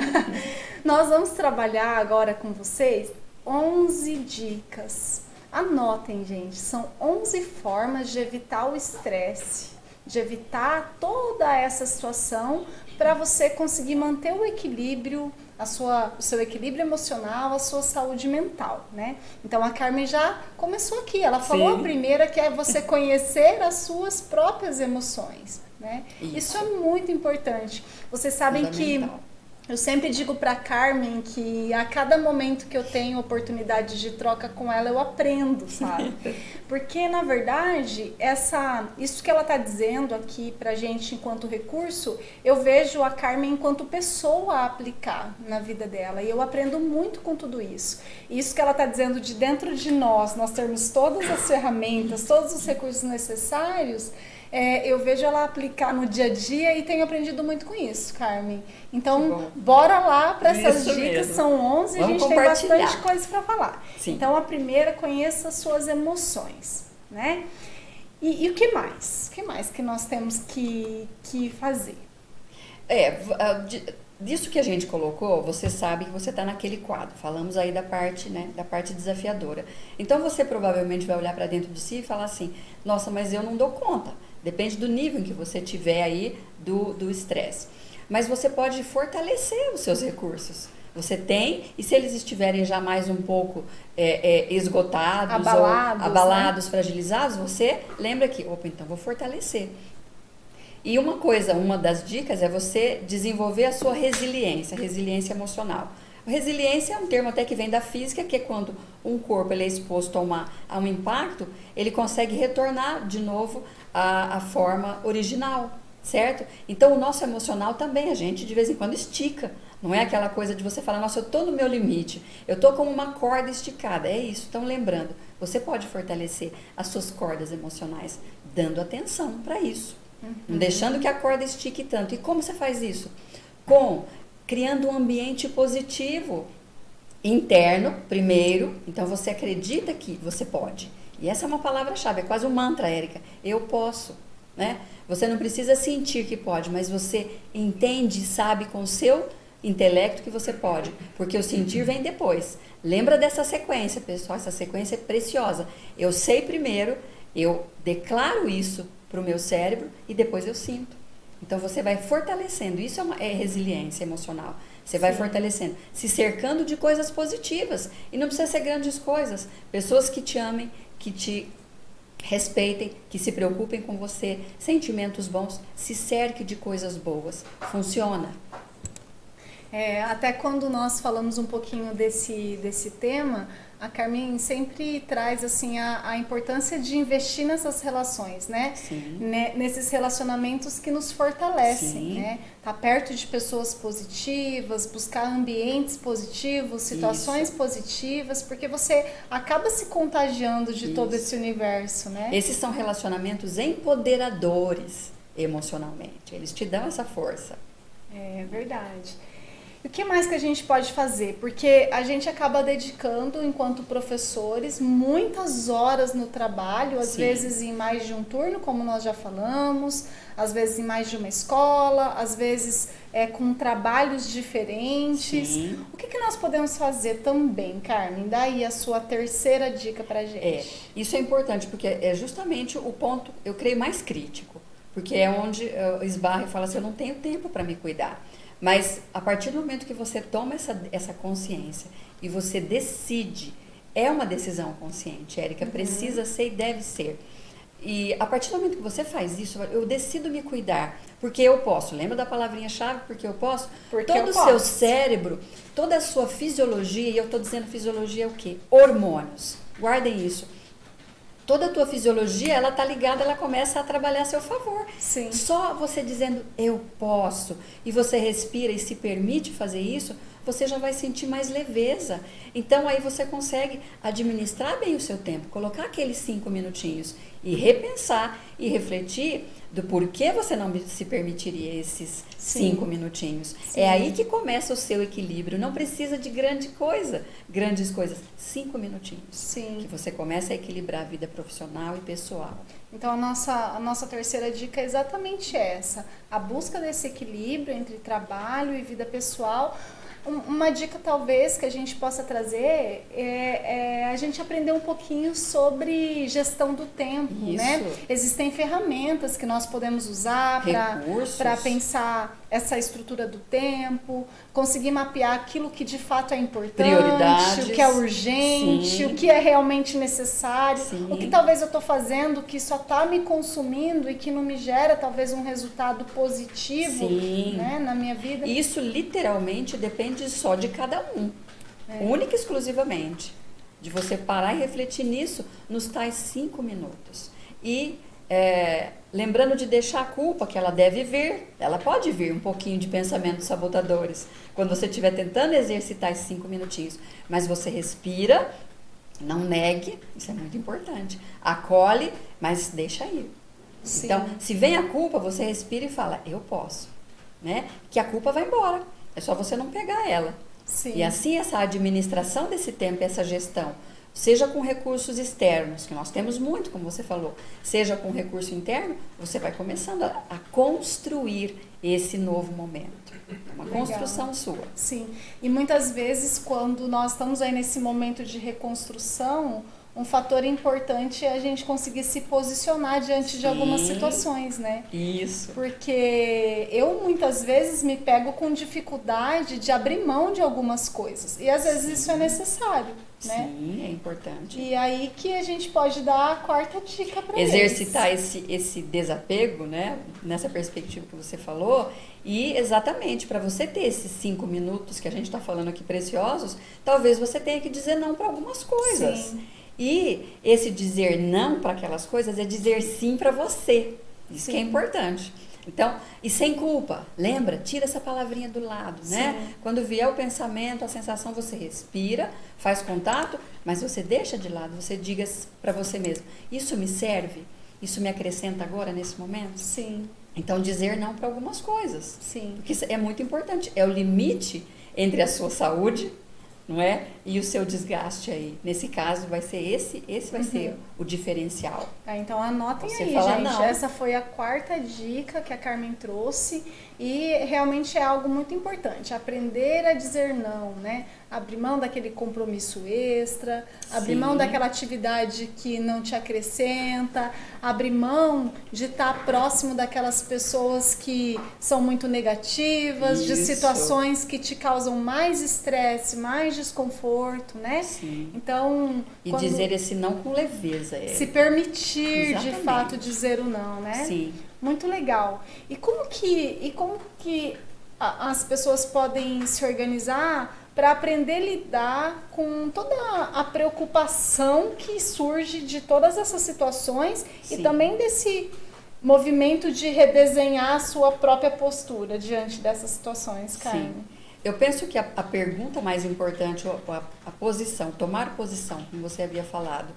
[laughs] Nós vamos trabalhar agora com vocês 11 dicas. Anotem, gente, são 11 formas de evitar o estresse, de evitar toda essa situação para você conseguir manter o equilíbrio a sua, o seu equilíbrio emocional, a sua saúde mental, né? Então a Carmen já começou aqui, ela falou Sim. a primeira que é você conhecer as suas próprias emoções, né? Isso, Isso é muito importante. Vocês sabem que eu sempre digo para Carmen que a cada momento que eu tenho oportunidade de troca com ela, eu aprendo, sabe? [laughs] Porque na verdade, essa isso que ela está dizendo aqui pra gente enquanto recurso, eu vejo a Carmen enquanto pessoa a aplicar na vida dela, e eu aprendo muito com tudo isso. Isso que ela está dizendo de dentro de nós, nós termos todas as ferramentas, todos os recursos necessários, é, eu vejo ela aplicar no dia a dia e tenho aprendido muito com isso, Carmen. Então, bora lá para essas isso dicas, mesmo. são 11 e a gente tem bastante coisa para falar. Sim. Então, a primeira, conheça suas emoções, né? E, e, o que mais? O que mais que nós temos que, que fazer? É, disso que a gente colocou, você sabe que você está naquele quadro. Falamos aí da parte, né, da parte desafiadora. Então você provavelmente vai olhar para dentro de si e falar assim: "Nossa, mas eu não dou conta". Depende do nível em que você tiver aí do estresse. Mas você pode fortalecer os seus recursos. Você tem, e se eles estiverem já mais um pouco é, é, esgotados, abalados, abalados né? fragilizados, você lembra que, opa, então vou fortalecer. E uma coisa, uma das dicas é você desenvolver a sua resiliência, resiliência emocional. Resiliência é um termo até que vem da física, que é quando um corpo ele é exposto a, uma, a um impacto, ele consegue retornar de novo à, à forma original, certo? Então o nosso emocional também, a gente de vez em quando estica. Não é aquela coisa de você falar, nossa, eu estou no meu limite, eu estou como uma corda esticada. É isso, então lembrando, você pode fortalecer as suas cordas emocionais, dando atenção para isso. Uhum. Não deixando que a corda estique tanto. E como você faz isso? Com criando um ambiente positivo interno, primeiro. Então você acredita que você pode. E essa é uma palavra-chave, é quase um mantra, Érica. Eu posso, né? Você não precisa sentir que pode, mas você entende e sabe com o seu intelecto que você pode, porque o sentir vem depois. Lembra dessa sequência, pessoal, essa sequência é preciosa. Eu sei primeiro, eu declaro isso para o meu cérebro e depois eu sinto. Então você vai fortalecendo, isso é, uma, é resiliência emocional. Você vai Sim. fortalecendo, se cercando de coisas positivas. E não precisa ser grandes coisas. Pessoas que te amem, que te respeitem, que se preocupem com você, sentimentos bons, se cerque de coisas boas. Funciona. É, até quando nós falamos um pouquinho desse, desse tema, a Carmen sempre traz assim a, a, importância de investir nessas relações, né? né? Nesses relacionamentos que nos fortalecem, Sim. né? Tá perto de pessoas positivas, buscar ambientes positivos, situações Isso. positivas, porque você acaba se contagiando de Isso. todo esse universo, né? Esses são relacionamentos empoderadores emocionalmente. Eles te dão essa força. É verdade. O que mais que a gente pode fazer? Porque a gente acaba dedicando, enquanto professores, muitas horas no trabalho, às Sim. vezes em mais de um turno, como nós já falamos, às vezes em mais de uma escola, às vezes é, com trabalhos diferentes. Sim. O que, que nós podemos fazer também, Carmen? Daí a sua terceira dica para gente. É, isso é importante, porque é justamente o ponto, eu creio, mais crítico. Porque é onde uh, esbarra e fala assim, eu não tenho tempo para me cuidar. Mas a partir do momento que você toma essa, essa consciência e você decide, é uma decisão consciente, Érica, uhum. precisa ser e deve ser. E a partir do momento que você faz isso, eu decido me cuidar, porque eu posso. Lembra da palavrinha-chave? Porque eu posso? Porque Todo o seu cérebro, toda a sua fisiologia, e eu estou dizendo fisiologia é o quê? Hormônios. Guardem isso toda a tua fisiologia, ela tá ligada, ela começa a trabalhar a seu favor. Sim. Só você dizendo eu posso e você respira e se permite fazer isso, você já vai sentir mais leveza. Então aí você consegue administrar bem o seu tempo, colocar aqueles cinco minutinhos e repensar e refletir do porquê você não se permitiria esses Sim. cinco minutinhos. Sim. É aí que começa o seu equilíbrio. Não precisa de grande coisa, grandes coisas. Cinco minutinhos. Sim. Que você começa a equilibrar a vida profissional e pessoal. Então a nossa, a nossa terceira dica é exatamente essa: a busca desse equilíbrio entre trabalho e vida pessoal uma dica talvez que a gente possa trazer é, é, a gente aprender um pouquinho sobre gestão do tempo, né? Isso. né? Existem ferramentas que nós podemos usar para pensar essa estrutura do tempo, conseguir mapear aquilo que de fato é importante, o que é urgente, Sim. o que é realmente necessário, Sim. o que talvez eu estou fazendo que só está me consumindo e que não me gera talvez um resultado positivo né, na minha vida. Isso literalmente depende só de cada um, é. única e exclusivamente. De você parar e refletir nisso nos tais cinco minutos. E é, lembrando de deixar a culpa, que ela deve vir, ela pode vir um pouquinho de pensamentos sabotadores, quando você estiver tentando exercitar esses cinco minutinhos. Mas você respira, não negue, isso é muito importante. Acolhe, mas deixa ir. Sim. Então, se vem a culpa, você respira e fala, eu posso. Né? Que a culpa vai embora. É só você não pegar ela. Sim. E assim, essa administração desse tempo, essa gestão seja com recursos externos, que nós temos muito, como você falou, seja com recurso interno, você vai começando a, a construir esse novo momento. É uma Legal. construção sua. Sim. E muitas vezes, quando nós estamos aí nesse momento de reconstrução, um fator importante é a gente conseguir se posicionar diante Sim, de algumas situações, né? Isso. Porque eu muitas vezes me pego com dificuldade de abrir mão de algumas coisas. E às vezes Sim. isso é necessário, né? Sim, é importante. E aí que a gente pode dar a quarta dica para Exercitar esse, esse desapego, né? Nessa perspectiva que você falou. E exatamente, para você ter esses cinco minutos que a gente está falando aqui preciosos, talvez você tenha que dizer não para algumas coisas. Sim. E esse dizer não para aquelas coisas é dizer sim para você. Isso sim. que é importante. Então, e sem culpa, lembra? Tira essa palavrinha do lado, né? Sim. Quando vier o pensamento, a sensação, você respira, faz contato, mas você deixa de lado, você diga para você mesmo: Isso me serve? Isso me acrescenta agora, nesse momento? Sim. Então, dizer não para algumas coisas. Sim. Porque isso é muito importante. É o limite entre a sua saúde não é? E o seu desgaste aí. Nesse caso, vai ser esse, esse vai uhum. ser o diferencial. Ah, então anotem Você aí, gente. Não. Essa foi a quarta dica que a Carmen trouxe e realmente é algo muito importante. Aprender a dizer não, né? Abrir mão daquele compromisso extra, abrir Sim. mão daquela atividade que não te acrescenta, abrir mão de estar próximo daquelas pessoas que são muito negativas, Isso. de situações que te causam mais estresse, mais desconforto, né? Sim. Então, e dizer esse não com leveza, é. se permitir Exatamente. de fato dizer o não, né? Sim. Muito legal. E como que e como que as pessoas podem se organizar para aprender a lidar com toda a preocupação que surge de todas essas situações Sim. e também desse movimento de redesenhar a sua própria postura diante dessas situações, Carmen. Sim. Eu penso que a, a pergunta mais importante, a, a, posição, tomar posição, como você havia falado,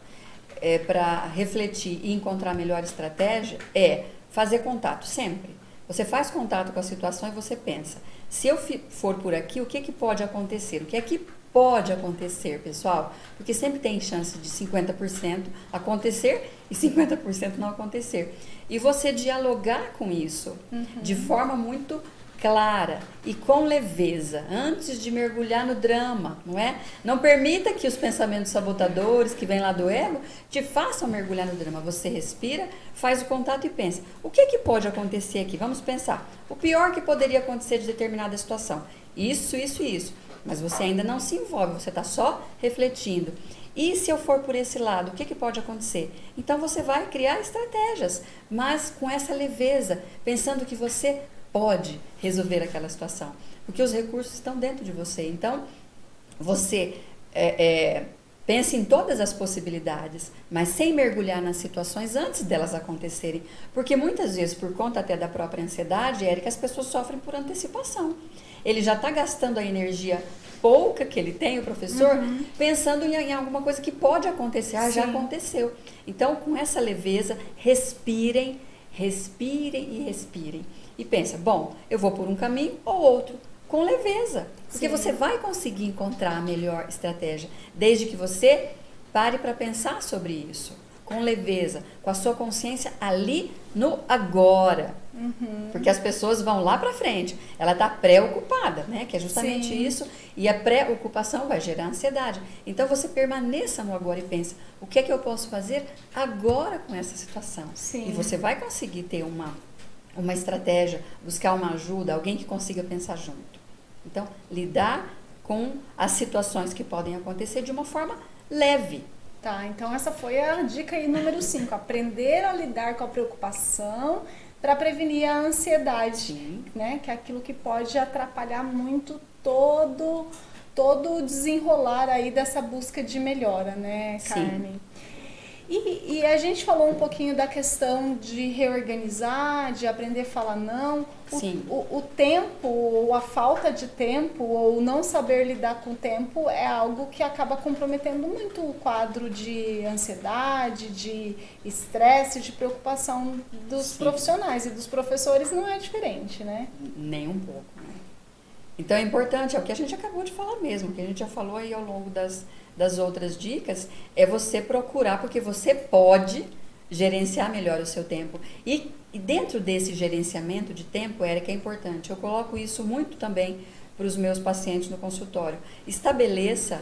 é, para refletir e encontrar a melhor estratégia, é fazer contato sempre. Você faz contato com a situação e você pensa, se eu for por aqui, o que, que pode acontecer? O que é que pode acontecer, pessoal? Porque sempre tem chance de 50% acontecer e 50% não acontecer. E você dialogar com isso uhum. de forma muito clara e com leveza, antes de mergulhar no drama, não é? Não permita que os pensamentos sabotadores que vêm lá do ego te façam mergulhar no drama. Você respira, faz o contato e pensa: o que, que pode acontecer aqui? Vamos pensar. O pior que poderia acontecer de determinada situação. Isso, isso e isso. Mas você ainda não se envolve, você está só refletindo. E se eu for por esse lado, o que, que pode acontecer? Então você vai criar estratégias, mas com essa leveza, pensando que você pode resolver aquela situação, porque os recursos estão dentro de você. Então, você é, é, pense em todas as possibilidades, mas sem mergulhar nas situações antes delas acontecerem, porque muitas vezes, por conta até da própria ansiedade, Érica, as pessoas sofrem por antecipação. Ele já está gastando a energia pouca que ele tem, o professor, uhum. pensando em, em, alguma coisa que pode acontecer. Ah, já aconteceu. Então, com essa leveza, respirem, respirem e respirem e pensa, bom, eu vou por um caminho ou outro, com leveza. Porque Sim. você vai conseguir encontrar a melhor estratégia, desde que você pare para pensar sobre isso, com leveza, com a sua consciência ali no agora. Uhum. Porque as pessoas vão lá para frente, ela está preocupada, né? Que é justamente Sim. isso. E a preocupação vai gerar ansiedade. Então você permaneça no agora e pensa: o que é que eu posso fazer agora com essa situação? Sim. E você vai conseguir ter uma uma estratégia, buscar uma ajuda, alguém que consiga pensar junto. Então, lidar com as situações que podem acontecer de uma forma leve. Tá, então essa foi a dica aí número 5, aprender a lidar com a preocupação para prevenir a ansiedade, Sim. né? Que é aquilo que pode atrapalhar muito todo todo o desenrolar aí dessa busca de melhora, né, Carmen? Sim. E, e, a gente falou um pouquinho da questão de reorganizar, de aprender a falar não. O, Sim. O, o tempo, ou a falta de tempo, ou não saber lidar com o tempo é algo que acaba comprometendo muito o quadro de ansiedade, de estresse, de preocupação dos Sim. profissionais. E dos professores não é diferente, né? Nem um pouco. Né? Então é importante, é o que a gente acabou de falar mesmo, que a gente já falou aí ao longo das das outras dicas é você procurar, porque você pode gerenciar melhor o seu tempo. E, e dentro desse gerenciamento de tempo, Érica, é importante. Eu coloco isso muito também para os meus pacientes no consultório. Estabeleça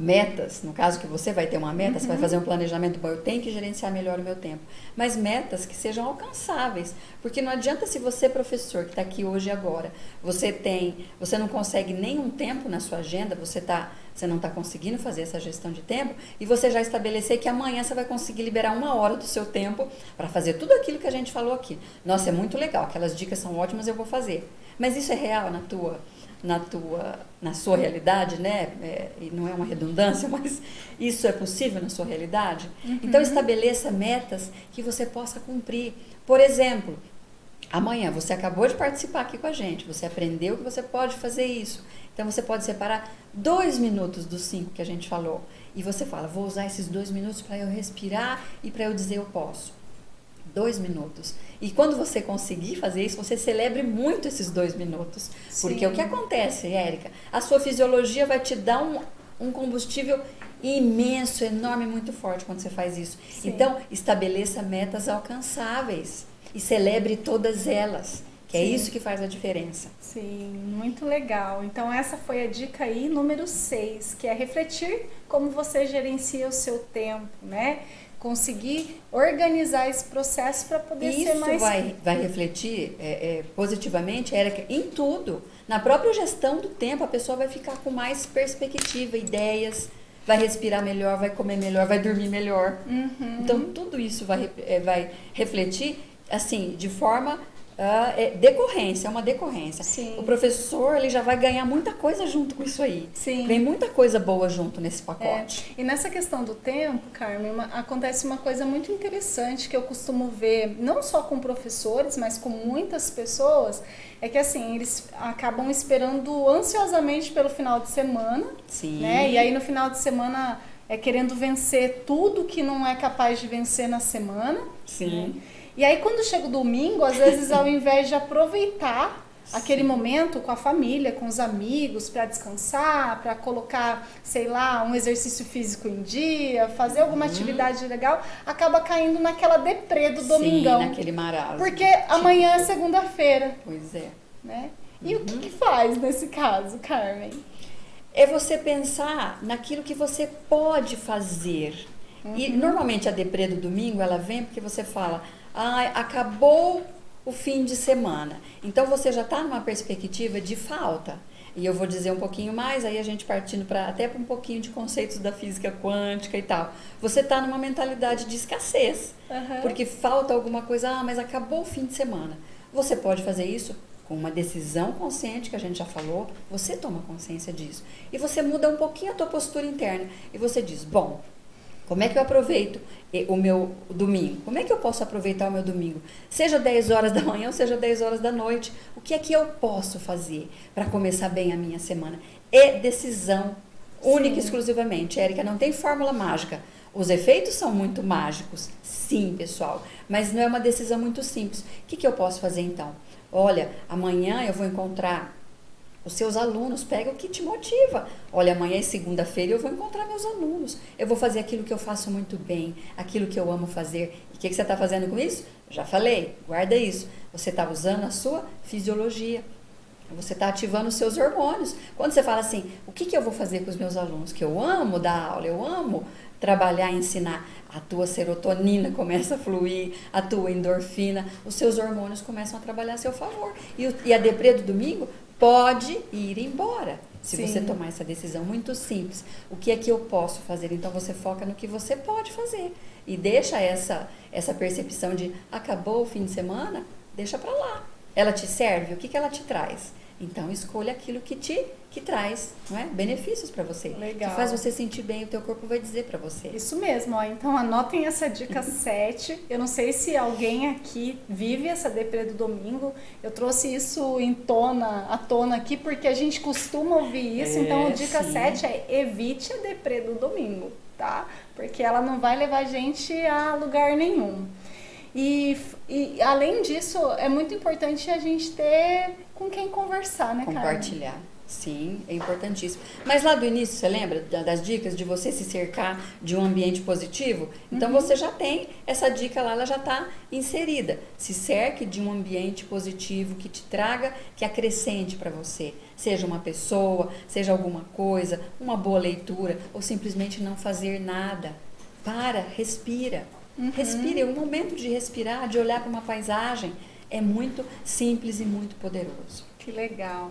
metas, no caso que você vai ter uma meta, uhum. você vai uhum. fazer um planejamento, bom, eu tenho que gerenciar melhor o meu tempo, mas metas que sejam alcançáveis, porque não adianta se você professor que está aqui hoje e agora, você tem, você não consegue nenhum tempo na sua agenda, você tá, você não está conseguindo fazer essa gestão de tempo e você já estabelecer que amanhã você vai conseguir liberar uma hora do seu tempo para fazer tudo aquilo que a gente falou aqui. Nossa, é muito legal, aquelas dicas são ótimas, eu vou fazer. Mas isso é real na tua na tua na sua realidade, né? É, e não é uma redundância, [laughs] mas isso é possível na sua realidade. Uhum. Então estabeleça metas que você possa cumprir. Por exemplo, amanhã você acabou de participar aqui com a gente, você aprendeu que você pode fazer isso. Então você pode separar dois minutos dos cinco que a gente falou e você fala, vou usar esses dois minutos para eu respirar e para eu dizer eu posso. Dois minutos. E quando você conseguir fazer isso, você celebre muito esses dois minutos. Sim. Porque o que acontece, Érica? A sua fisiologia vai te dar um, um combustível imenso, enorme, muito forte quando você faz isso. Sim. Então, estabeleça metas alcançáveis e celebre todas elas. Que é Sim. é isso que faz a diferença. Sim, muito legal. Então essa foi a dica aí número 6, que é refletir como você gerencia o seu tempo, né? conseguir organizar esse processo para poder Isso ser mais. Isso vai, vai refletir é, é, positivamente, Érica, em tudo. Na própria gestão do tempo, a pessoa vai ficar com mais perspectiva, ideias, vai respirar melhor, vai comer melhor, vai dormir melhor. Uhum. Então, tudo isso vai, é, vai refletir assim, de forma Uh, é decorrência, é uma decorrência. Sim. O professor ele já vai ganhar muita coisa junto com isso aí. Sim. Vem muita coisa boa junto nesse pacote. É. E nessa questão do tempo, Carmen, uma, acontece uma coisa muito interessante que eu costumo ver, não só com professores, mas com muitas pessoas, é que assim, eles acabam esperando ansiosamente pelo final de semana. Sim. Né? E aí no final de semana é querendo vencer tudo que não é capaz de vencer na semana. Sim. Né? E aí quando chega o domingo, às vezes ao [laughs] invés de aproveitar aquele momento com a família, com os amigos, para descansar, para colocar, sei lá, um exercício físico em dia, fazer alguma uhum. atividade legal, acaba caindo naquela deprê do domingão. Sim, naquele marasmo. Porque amanhã é segunda-feira. Pois é. Né? E uhum. o que, que faz nesse caso, Carmen? É você pensar naquilo que você pode fazer. Uhum. E normalmente a deprê do domingo ela vem porque você fala, ah, acabou o fim de semana. Então você já está numa perspectiva de falta. E eu vou dizer um pouquinho mais, aí a gente partindo para até para um pouquinho de conceitos da física quântica e tal. Você está numa mentalidade de escassez, uhum. porque falta alguma coisa, ah, mas acabou o fim de semana. Você pode fazer isso com uma decisão consciente que a gente já falou, você toma consciência disso. E você muda um pouquinho a tua postura interna e você diz: "Bom, como é que eu aproveito o meu domingo? Como é que eu posso aproveitar o meu domingo? Seja 10 horas da manhã ou seja 10 horas da noite. O que é que eu posso fazer para começar bem a minha semana? É decisão única e exclusivamente. Érica, não tem fórmula mágica. Os efeitos são muito mágicos, sim, pessoal, mas não é uma decisão muito simples. O que, que eu posso fazer então? Olha, amanhã eu vou encontrar os seus alunos, pega o que te motiva. Olha, amanhã é segunda-feira eu vou encontrar meus alunos. Eu vou fazer aquilo que eu faço muito bem, aquilo que eu amo fazer. E o que, que você está fazendo com isso? Já falei, guarda isso. Você está usando a sua fisiologia. Você está ativando os seus hormônios. Quando você fala assim, o que, que eu vou fazer com os meus alunos? Que eu amo dar aula, eu amo trabalhar, ensinar. A tua serotonina começa a fluir, a tua endorfina, os seus hormônios começam a trabalhar a seu favor. E, e a deprê do domingo pode ir embora. Se Sim. você tomar essa decisão muito simples, o que é que eu posso fazer? Então você foca no que você pode fazer e deixa essa essa percepção de acabou o fim de semana, deixa para lá. Ela te serve? O que que ela te traz? Então escolha aquilo que te que traz, não é? Benefícios para você. Legal. Que faz você sentir bem, o teu corpo vai dizer para você. Isso mesmo, ó. Então anotem essa dica [laughs] 7. Eu não sei se alguém aqui vive essa deprê do domingo. Eu trouxe isso em tona, à tona aqui porque a gente costuma ouvir isso. Então, é, então a dica sim. 7 é evite a deprê do domingo, tá? Porque ela não vai levar a gente a lugar nenhum. E, e além disso, é muito importante a gente ter com quem conversar, né, Compartilhar. Sim, é importantíssimo. Mas lá do início, você lembra das dicas de você se cercar de um ambiente positivo? Então uhum. você já tem essa dica lá, ela já está inserida. Se cerque de um ambiente positivo que te traga, que acrescente para você. Seja uma pessoa, seja alguma coisa, uma boa leitura, ou simplesmente não fazer nada. Para, respira. Uhum. Respire, é um momento de respirar, de olhar para uma paisagem. É muito simples e muito poderoso. Que legal.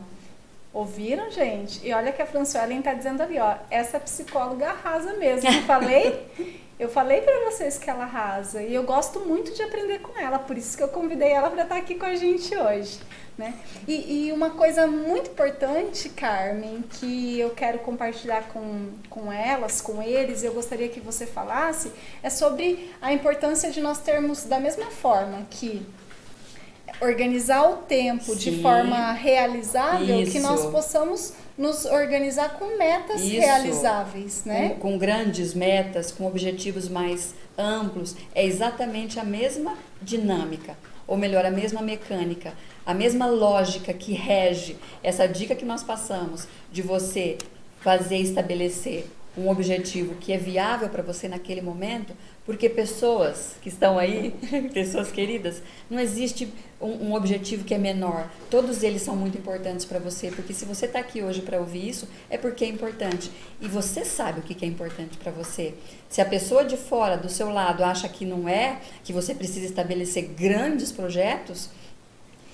Ouviram, gente? E olha que a Franciellen está dizendo ali, ó, essa psicóloga arrasa mesmo. Eu falei, [laughs] eu falei para vocês que ela arrasa e eu gosto muito de aprender com ela, por isso que eu convidei ela para estar tá aqui com a gente hoje. Né? E, e, uma coisa muito importante, Carmen, que eu quero compartilhar com, com elas, com eles, eu gostaria que você falasse, é sobre a importância de nós termos, da mesma forma que organizar o tempo Sim. de forma realizável, Isso. que nós possamos nos organizar com metas Isso. realizáveis, né? Com, com, grandes metas, com objetivos mais amplos, é exatamente a mesma dinâmica, ou melhor, a mesma mecânica a mesma lógica que rege essa dica que nós passamos de você fazer estabelecer um objetivo que é viável para você naquele momento, porque pessoas que estão aí, [laughs] pessoas queridas, não existe um, um, objetivo que é menor. Todos eles são muito importantes para você, porque se você está aqui hoje para ouvir isso, é porque é importante. E você sabe o que, que é importante para você. Se a pessoa de fora, do seu lado, acha que não é, que você precisa estabelecer grandes projetos,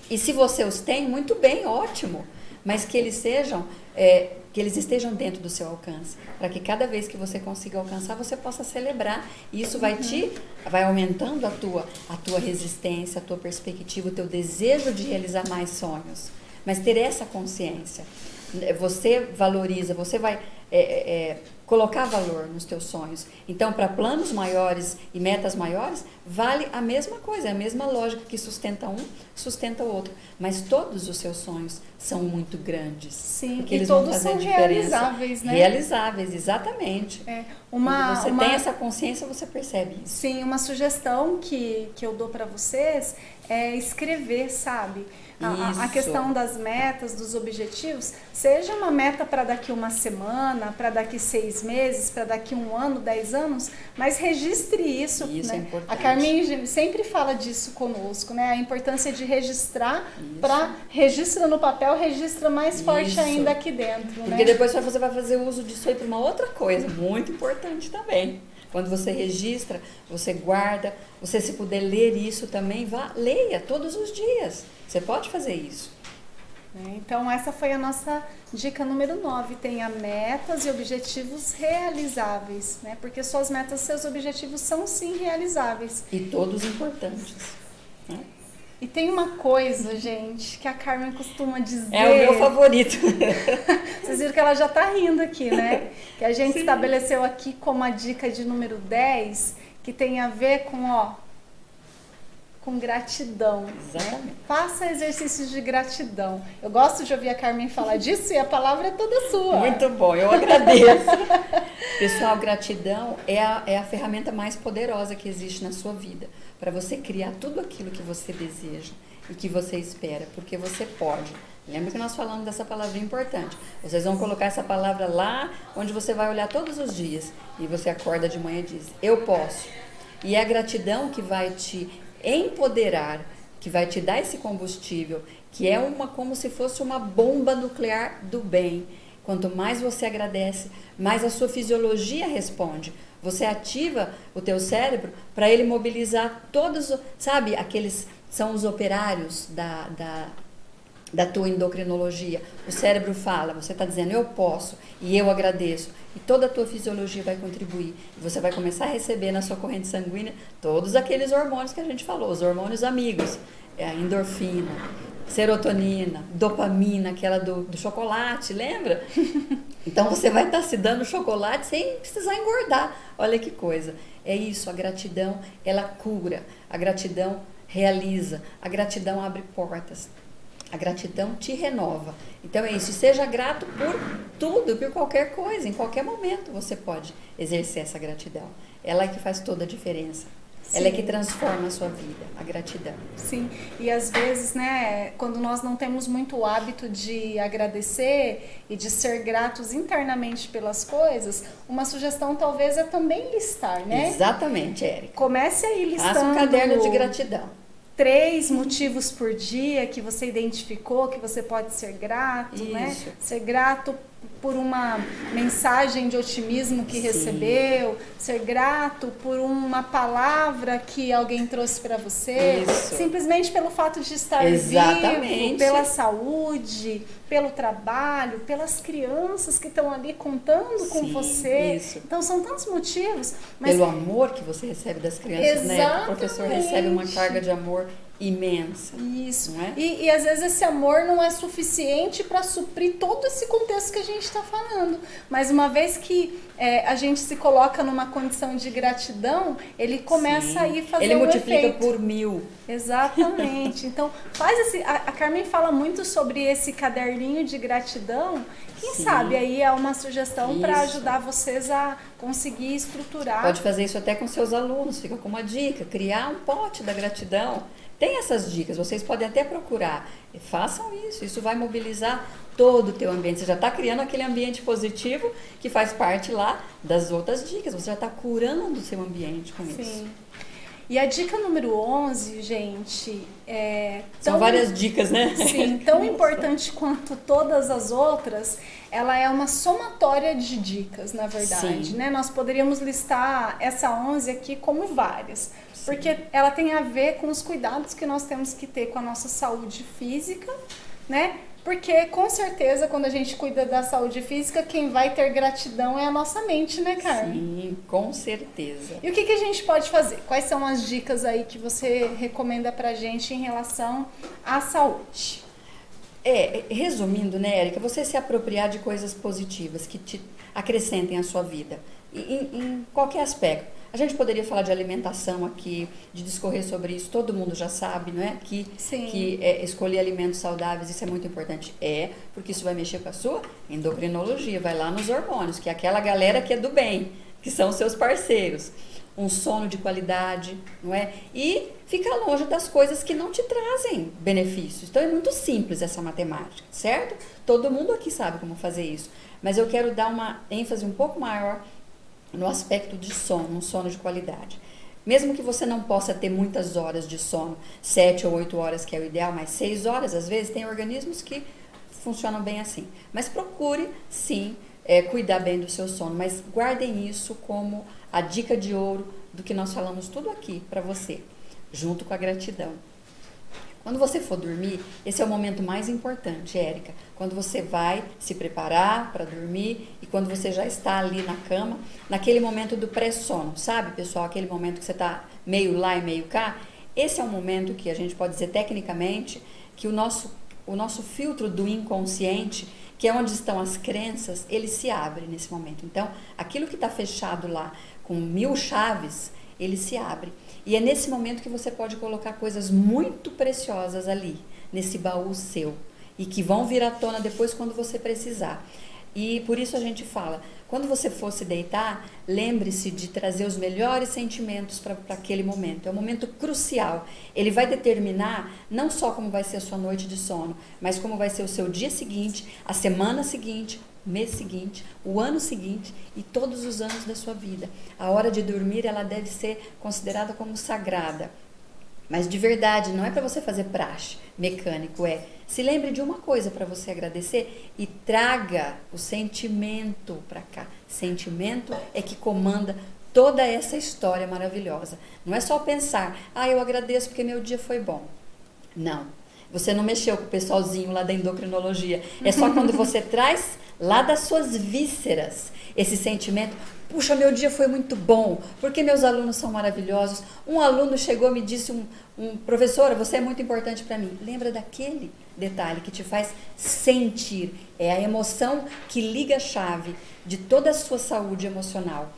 e se você os tem, muito bem, ótimo. Mas que eles sejam, é, que eles estejam dentro do seu alcance, para que cada vez que você consiga alcançar, você possa celebrar. E isso vai te, vai aumentando a tua, a tua resistência, a tua perspectiva, o teu desejo de realizar mais sonhos. Mas ter essa consciência, você valoriza, você vai é, é, colocar valor nos teus sonhos. Então, para planos maiores e metas maiores, vale a mesma coisa, é a mesma lógica que sustenta um, sustenta o outro. Mas todos os seus sonhos são muito grandes. Sim, porque e eles todos vão fazer são diferença. realizáveis, né? Realizáveis, exatamente. É, uma, Quando você uma... tem essa consciência, você percebe isso. Sim, uma sugestão que, que eu dou para vocês é escrever, sabe? A, a, questão das metas, dos objetivos, seja uma meta para daqui uma semana, para daqui seis meses, para daqui um ano, dez anos, mas registre isso. Isso né? é importante. A Carmen sempre fala disso conosco, né? A importância de registrar para registra no papel, registra mais forte isso. ainda aqui dentro. Porque né? depois você vai fazer uso disso aí para uma outra coisa, muito importante também. Quando você registra, você guarda, você se puder ler isso também, vá, leia todos os dias. Você pode fazer isso. É, então, essa foi a nossa dica número 9. Tenha metas e objetivos realizáveis, né? Porque suas metas, seus objetivos são sim realizáveis. E todos importantes. E tem uma coisa, gente, que a Carmen costuma dizer. É o meu favorito. [laughs] Vocês viram que ela já tá rindo aqui, né? Que a gente Sim. estabeleceu aqui como a dica de número 10, que tem a ver com, ó, com gratidão. Exatamente. Né? Faça exercícios de gratidão. Eu gosto de ouvir a Carmen falar disso e a palavra é toda sua. Muito bom, eu agradeço. [laughs] Pessoal, gratidão é a, é a ferramenta mais poderosa que existe na sua vida para você criar tudo aquilo que você deseja e que você espera, porque você pode. Lembra que nós falamos dessa palavra importante. Vocês vão colocar essa palavra lá onde você vai olhar todos os dias e você acorda de manhã e diz: Eu posso. E é a gratidão que vai te empoderar, que vai te dar esse combustível, que é uma como se fosse uma bomba nuclear do bem. Quanto mais você agradece, mais a sua fisiologia responde. Você ativa o teu cérebro para ele mobilizar todos, sabe, aqueles são os operários da, da, da tua endocrinologia. O cérebro fala, você está dizendo eu posso e eu agradeço. E toda a tua fisiologia vai contribuir. Você vai começar a receber na sua corrente sanguínea todos aqueles hormônios que a gente falou, os hormônios amigos, é a endorfina, serotonina, dopamina, aquela do, do chocolate, lembra? [laughs] Então você vai estar tá se dando chocolate sem precisar engordar. Olha que coisa. É isso, a gratidão, ela cura. A gratidão realiza. A gratidão abre portas. A gratidão te renova. Então é isso. Seja grato por tudo, por qualquer coisa. Em qualquer momento você pode exercer essa gratidão. Ela é que faz toda a diferença. Sim. Ela é que transforma a sua vida, a gratidão. Sim, e às vezes, né, quando nós não temos muito o hábito de agradecer e de ser gratos internamente pelas coisas, uma sugestão talvez é também listar, né? Exatamente, Érica. Comece aí listando. Faça um caderno de gratidão três motivos por dia que você identificou que você pode ser grato, né? Isso. né? Ser grato por uma mensagem de otimismo que Sim. recebeu, ser grato por uma palavra que alguém trouxe para você, Isso. simplesmente pelo fato de estar Exatamente. vivo, pela saúde, pelo trabalho, pelas crianças que estão ali contando Sim, com você. Isso. Então são tantos motivos, mas pelo amor que você recebe das crianças, Exatamente. né? O professor recebe uma carga de amor imensa. Isso. Não é? e, e às vezes esse amor não é suficiente para suprir todo esse contexto que a gente está falando. Mas uma vez que é, a gente se coloca numa condição de gratidão, ele começa Sim. a ir fazer Ele multiplica efeito. por mil. Exatamente. [laughs] Então, faz esse. A, a, Carmen fala muito sobre esse caderninho de gratidão. Quem Sim. sabe aí é uma sugestão para ajudar vocês a conseguir estruturar. Pode fazer isso até com seus alunos, fica com uma dica, criar um pote da gratidão. Tem essas dicas, vocês podem até procurar. E façam isso, isso vai mobilizar todo o teu ambiente. Você já está criando aquele ambiente positivo que faz parte lá das outras dicas. Você já está curando o seu ambiente com Sim. isso. E a dica número 11, gente, é tão, São várias dicas, né? Sim, tão importante quanto todas as outras, ela é uma somatória de dicas, na verdade, Sim. né? Nós poderíamos listar essa 11 aqui como várias, porque ela tem a ver com os cuidados que nós temos que ter com a nossa saúde física, né? Porque com certeza quando a gente cuida da saúde física, quem vai ter gratidão é a nossa mente, né, Carmen? Sim, com certeza. E o que, que a gente pode fazer? Quais são as dicas aí que você recomenda pra gente em relação à saúde? É, resumindo, né, Érica, você se apropriar de coisas positivas que te acrescentem a sua vida, em, em qualquer aspecto. A gente poderia falar de alimentação aqui, de discorrer sobre isso, todo mundo já sabe, não é? Que, Sim. que é, escolher alimentos saudáveis, isso é muito importante. É, porque isso vai mexer com a sua endocrinologia, vai lá nos hormônios, que é aquela galera que é do bem, que são seus parceiros. Um sono de qualidade, não é? E ficar longe das coisas que não te trazem benefícios. Então é muito simples essa matemática, certo? Todo mundo aqui sabe como fazer isso. Mas eu quero dar uma ênfase um pouco maior no aspecto de sono, um sono de qualidade. Mesmo que você não possa ter muitas horas de sono, sete ou oito horas que é o ideal, mas seis horas, às vezes, tem organismos que funcionam bem assim. Mas procure, sim, é, cuidar bem do seu sono, mas guardem isso como a dica de ouro do que nós falamos tudo aqui para você, junto com a gratidão. Quando você for dormir, esse é o momento mais importante, Érica. Quando você vai se preparar para dormir e quando você já está ali na cama, naquele momento do pré-sono, sabe, pessoal? Aquele momento que você está meio lá e meio cá. Esse é o momento que a gente pode dizer tecnicamente que o nosso, o nosso filtro do inconsciente, que é onde estão as crenças, ele se abre nesse momento. Então, aquilo que está fechado lá com mil chaves, ele se abre. E é nesse momento que você pode colocar coisas muito preciosas ali, nesse baú seu, e que vão vir à tona depois quando você precisar. E por isso a gente fala, quando você for se deitar, lembre-se de trazer os melhores sentimentos para aquele momento. É um momento crucial. Ele vai determinar não só como vai ser a sua noite de sono, mas como vai ser o seu dia seguinte, a semana seguinte, mês seguinte, o ano seguinte e todos os anos da sua vida. A hora de dormir ela deve ser considerada como sagrada. Mas de verdade, não é para você fazer praxe mecânico, é se lembre de uma coisa para você agradecer e traga o sentimento para cá. Sentimento é que comanda toda essa história maravilhosa. Não é só pensar, ah, eu agradeço porque meu dia foi bom. Não. Você não mexeu com o pessoalzinho lá da endocrinologia. É só quando você [laughs] traz lá das suas vísceras esse sentimento. Puxa, meu dia foi muito bom, porque meus alunos são maravilhosos. Um aluno chegou e me disse, um, um professora, você é muito importante para mim. Lembra daquele detalhe que te faz sentir. É a emoção que liga a chave de toda a sua saúde emocional.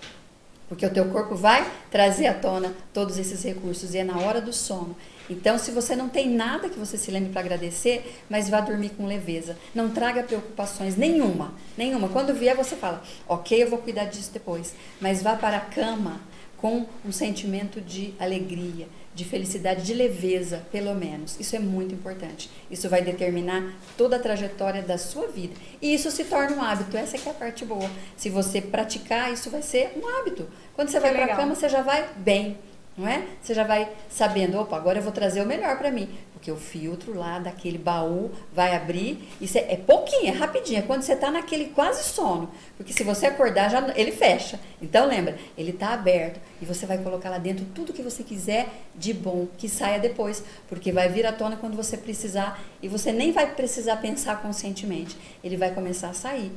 Porque o teu corpo vai trazer à tona todos esses recursos e é na hora do sono. Então, se você não tem nada que você se lembre para agradecer, mas vá dormir com leveza. Não traga preocupações nenhuma, nenhuma. Quando vier, você fala, ok, eu vou cuidar disso depois. Mas vá para a cama com um sentimento de alegria, de felicidade, de leveza, pelo menos. Isso é muito importante. Isso vai determinar toda a trajetória da sua vida. E isso se torna um hábito. Essa é a parte boa. Se você praticar, isso vai ser um hábito. Quando você vai para a cama, você já vai bem não é? Você já vai sabendo, opa, agora eu vou trazer o melhor para mim, porque o filtro lá daquele baú vai abrir, isso é, é pouquinho, é rapidinho, é quando você está naquele quase sono, porque se você acordar, já ele fecha. Então lembra, ele está aberto e você vai colocar lá dentro tudo que você quiser de bom, que saia depois, porque vai vir à tona quando você precisar e você nem vai precisar pensar conscientemente, ele vai começar a sair.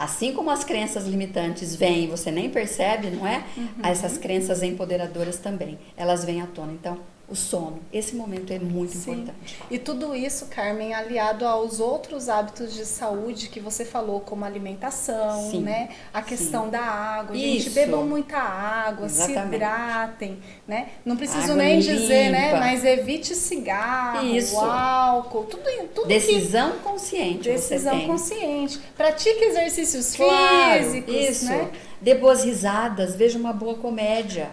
Assim como as crenças limitantes vêm e você nem percebe, não é? Uhum. Essas crenças empoderadoras também, elas vêm à tona. Então, o sono. Esse momento é muito Sim. importante. E tudo isso, Carmen, aliado aos outros hábitos de saúde que você falou, como alimentação, Sim. né? A questão Sim. da água. Isso. Gente, bebam muita água, Exatamente. se hidratem, né? Não preciso água nem limpa. dizer, né? Mas evite cigarro, isso. álcool, tudo, tudo Decisão que... consciente. Decisão consciente. Pratique exercícios claro, físicos, isso. né? Dê boas risadas, veja uma boa comédia.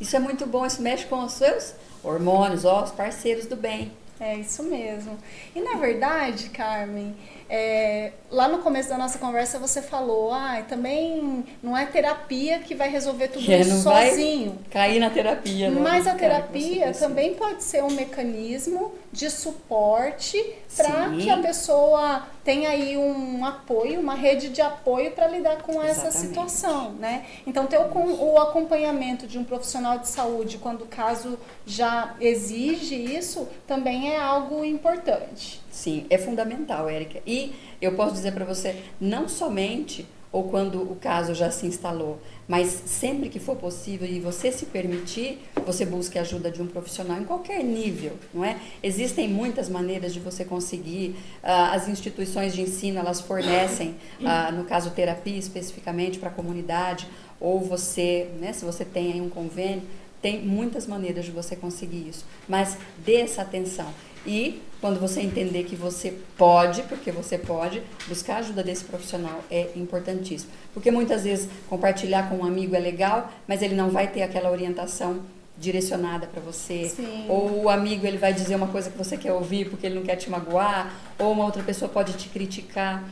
Isso é muito bom, isso mexe com os seus hormônios, ó, os parceiros do bem. É isso mesmo. E na verdade, Carmen, é, lá no começo da nossa conversa você falou, ah, também não é terapia que vai resolver tudo é, isso sozinho. cair na terapia, né? Mas a terapia também pode ser um mecanismo de suporte para que a pessoa tenha aí um apoio, uma rede de apoio para lidar com Exatamente. essa situação, né? Então ter o, o acompanhamento de um profissional de saúde quando o caso já exige isso também é algo importante. Sim, é fundamental, Érica. E eu posso dizer para você, não somente ou quando o caso já se instalou, mas sempre que for possível e você se permitir, você busque a ajuda de um profissional em qualquer nível, não é? Existem muitas maneiras de você conseguir. Uh, as instituições de ensino elas fornecem, uh, [coughs] no caso terapia especificamente para a comunidade, ou você, né, se você tem aí um convênio, tem muitas maneiras de você conseguir isso. Mas dê essa atenção. E quando você entender que você pode, porque você pode, buscar a ajuda desse profissional é importantíssimo. Porque muitas vezes compartilhar com um amigo é legal, mas ele não vai ter aquela orientação direcionada para você. Sim. Ou o amigo ele vai dizer uma coisa que você quer ouvir porque ele não quer te magoar, ou uma outra pessoa pode te criticar.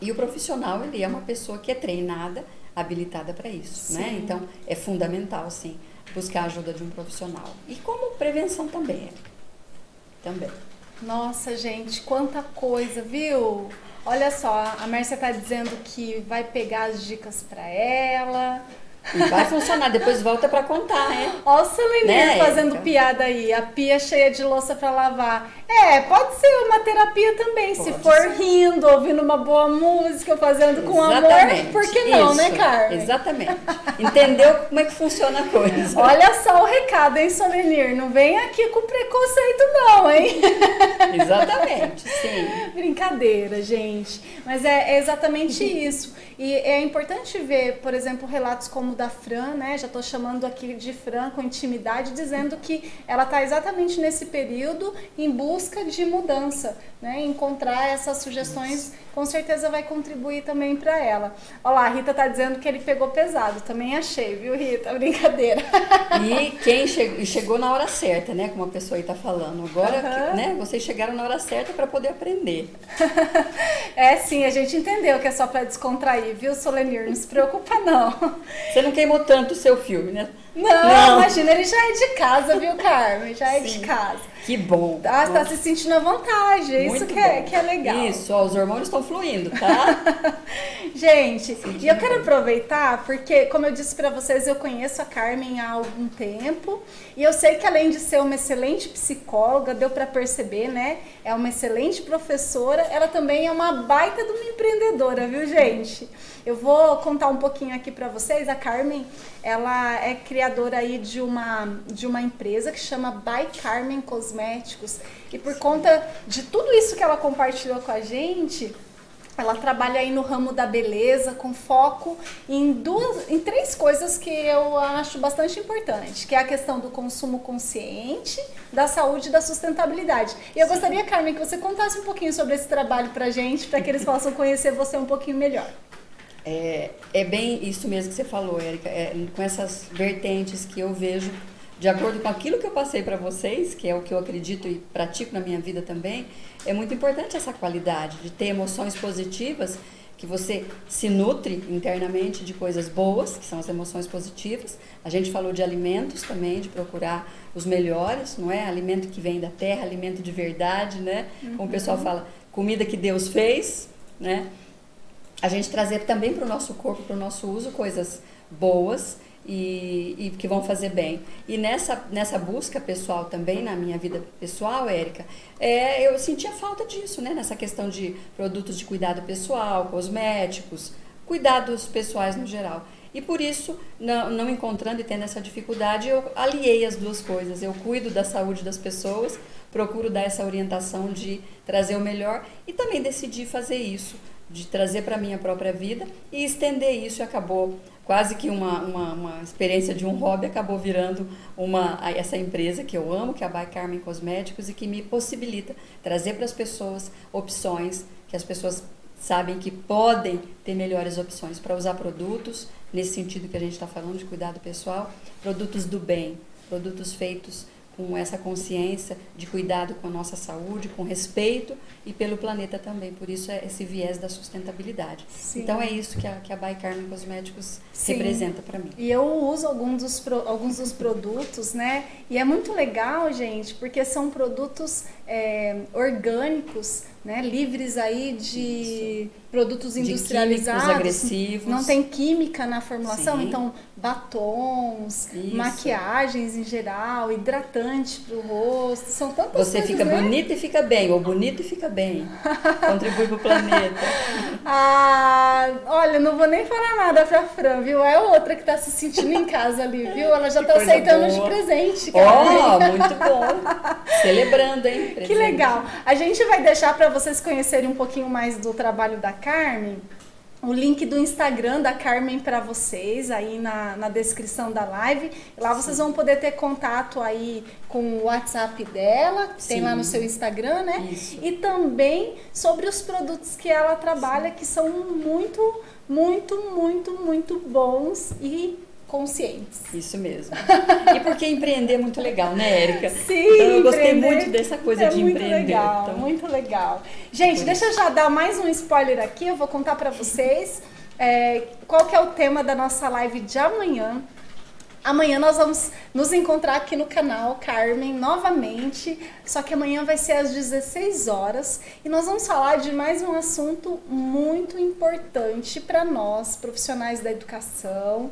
E o profissional, ele é uma pessoa que é treinada, habilitada para isso, né? sim. né? Então, é fundamental, sim, buscar a ajuda de um profissional. E como prevenção também, é também. Nossa, gente, quanta coisa, viu? Olha só, a Márcia tá dizendo que vai pegar as dicas para ela. E vai funcionar, depois volta para contar, né? Ó o Celenir né, fazendo piada aí, a pia cheia de louça para lavar. É, pode ser uma terapia também, pode se for ser. rindo, ouvindo uma boa música, fazendo com Exatamente. amor, por que não, né, Isso. né, Carmen? Exatamente. Entendeu como é que funciona a coisa. Olha só o recado, hein, Solenir? Não vem aqui com preconceito não, hein? [laughs] Exatamente, sim. Brincadeira, gente. Mas é, é exatamente isso. E é importante ver, por exemplo, relatos como o da Fran, né? Já estou chamando aqui de Fran com intimidade, dizendo que ela está exatamente nesse período em busca de mudança, né? Encontrar essas sugestões com certeza vai contribuir também para ela. Olha lá, a Rita tá dizendo que ele pegou pesado. Também achei, viu, Rita? [laughs] Brincadeira. E quem chegou, chegou na hora certa, né? Como a pessoa aí tá falando. Agora, uhum. né? Vocês chegaram na hora certa para poder aprender. [laughs] é, sim, a gente entendeu que é só para descontrair, viu, Solenir? Não se preocupa, não. Você não queimou tanto o seu filme, né? Não, não, imagina, ele já é de casa, viu, Carmen? Já é Sim. de casa. Que bom. Ah, você tá se sentindo à vontade. É isso que é, que é legal. Isso, ó, os hormônios estão fluindo, tá? [laughs] Gente, e eu quero aproveitar, porque, como eu disse para vocês, eu conheço a Carmen há algum tempo. E eu sei que além de ser uma excelente psicóloga, deu para perceber, né? É uma excelente professora, ela também é uma baita de uma empreendedora, viu, gente? Eu vou contar um pouquinho aqui para vocês. A Carmen, ela é criadora aí de uma, de uma empresa que chama By Carmen Cosméticos. E por conta de tudo isso que ela compartilhou com a gente, ela trabalha aí no ramo da beleza com foco em duas, em três coisas que eu acho bastante importante, que é a questão do consumo consciente, da saúde e da sustentabilidade. E eu gostaria, Carmen, que você contasse um pouquinho sobre esse trabalho pra gente, para que eles possam conhecer você um pouquinho melhor. É, é bem isso mesmo que você falou, Érica, é, com essas vertentes que eu vejo, de acordo com aquilo que eu passei para vocês, que é o que eu acredito e pratico na minha vida também, é muito importante essa qualidade de ter emoções positivas, que você se nutre internamente de coisas boas, que são as emoções positivas. A gente falou de alimentos também, de procurar os melhores, não é? Alimento que vem da terra, alimento de verdade, né? Como o pessoal uhum. fala, comida que Deus fez, né? A gente trazer também para o nosso corpo, para o nosso uso, coisas boas e, e, que vão fazer bem. E nessa, nessa busca pessoal também, na minha vida pessoal, Érica, é, eu sentia falta disso, né? Nessa questão de produtos de cuidado pessoal, cosméticos, cuidados pessoais no geral. E por isso, não, não encontrando e tendo essa dificuldade, eu aliei as duas coisas. Eu cuido da saúde das pessoas, procuro dar essa orientação de trazer o melhor e também decidi fazer isso de trazer para a minha própria vida e estender isso acabou. Quase que uma, uma, uma, experiência de um hobby acabou virando uma essa empresa que eu amo, que é a By Carmen Cosméticos e que me possibilita trazer para as pessoas opções que as pessoas sabem que podem ter melhores opções para usar produtos nesse sentido que a gente está falando de cuidado pessoal, produtos do bem, produtos feitos com essa consciência de cuidado com a nossa saúde, com respeito e pelo planeta também. Por isso é esse viés da sustentabilidade. Sim. Então é isso que a, que a By Carmen Cosméticos Sim. representa para mim. E eu uso alguns dos, alguns dos produtos, né? E é muito legal, gente, porque são produtos é, orgânicos, né, livres aí de Isso. produtos industrializados, de agressivos. não tem química na formulação, Sim. então batons, Isso. maquiagens em geral, hidratante para o rosto, são tantas Você coisas, fica né? bonita e fica bem, ou bonito e fica bem, contribui para o planeta. [laughs] ah, olha, não vou nem falar nada pra Fran, viu? É outra que tá se sentindo em casa ali, viu? Ela já tá aceitando boa. de presente. Ó, oh, muito bom. Celebrando, hein? Presente. Que legal. A gente vai deixar para vocês conhecerem um pouquinho mais do trabalho da Carmen o link do Instagram da Carmen para vocês aí na, na descrição da live. Lá vocês vão poder ter contato aí com o WhatsApp dela, que tem lá no seu Instagram, né? Isso. E também sobre os produtos que ela trabalha, Sim. que são muito, muito, muito, muito bons e conscientes. Isso mesmo. E porque empreender é muito legal, né, Érica? Sim, então, eu gostei muito dessa coisa é de muito empreender. Legal, então, muito legal. Gente, deixa eu já dar mais um spoiler aqui, eu vou contar para vocês é, qual que é o tema da nossa live de amanhã. Amanhã nós vamos nos encontrar aqui no canal Carmen novamente, só que amanhã vai ser às 16 horas e nós vamos falar de mais um assunto muito importante para nós, profissionais da educação,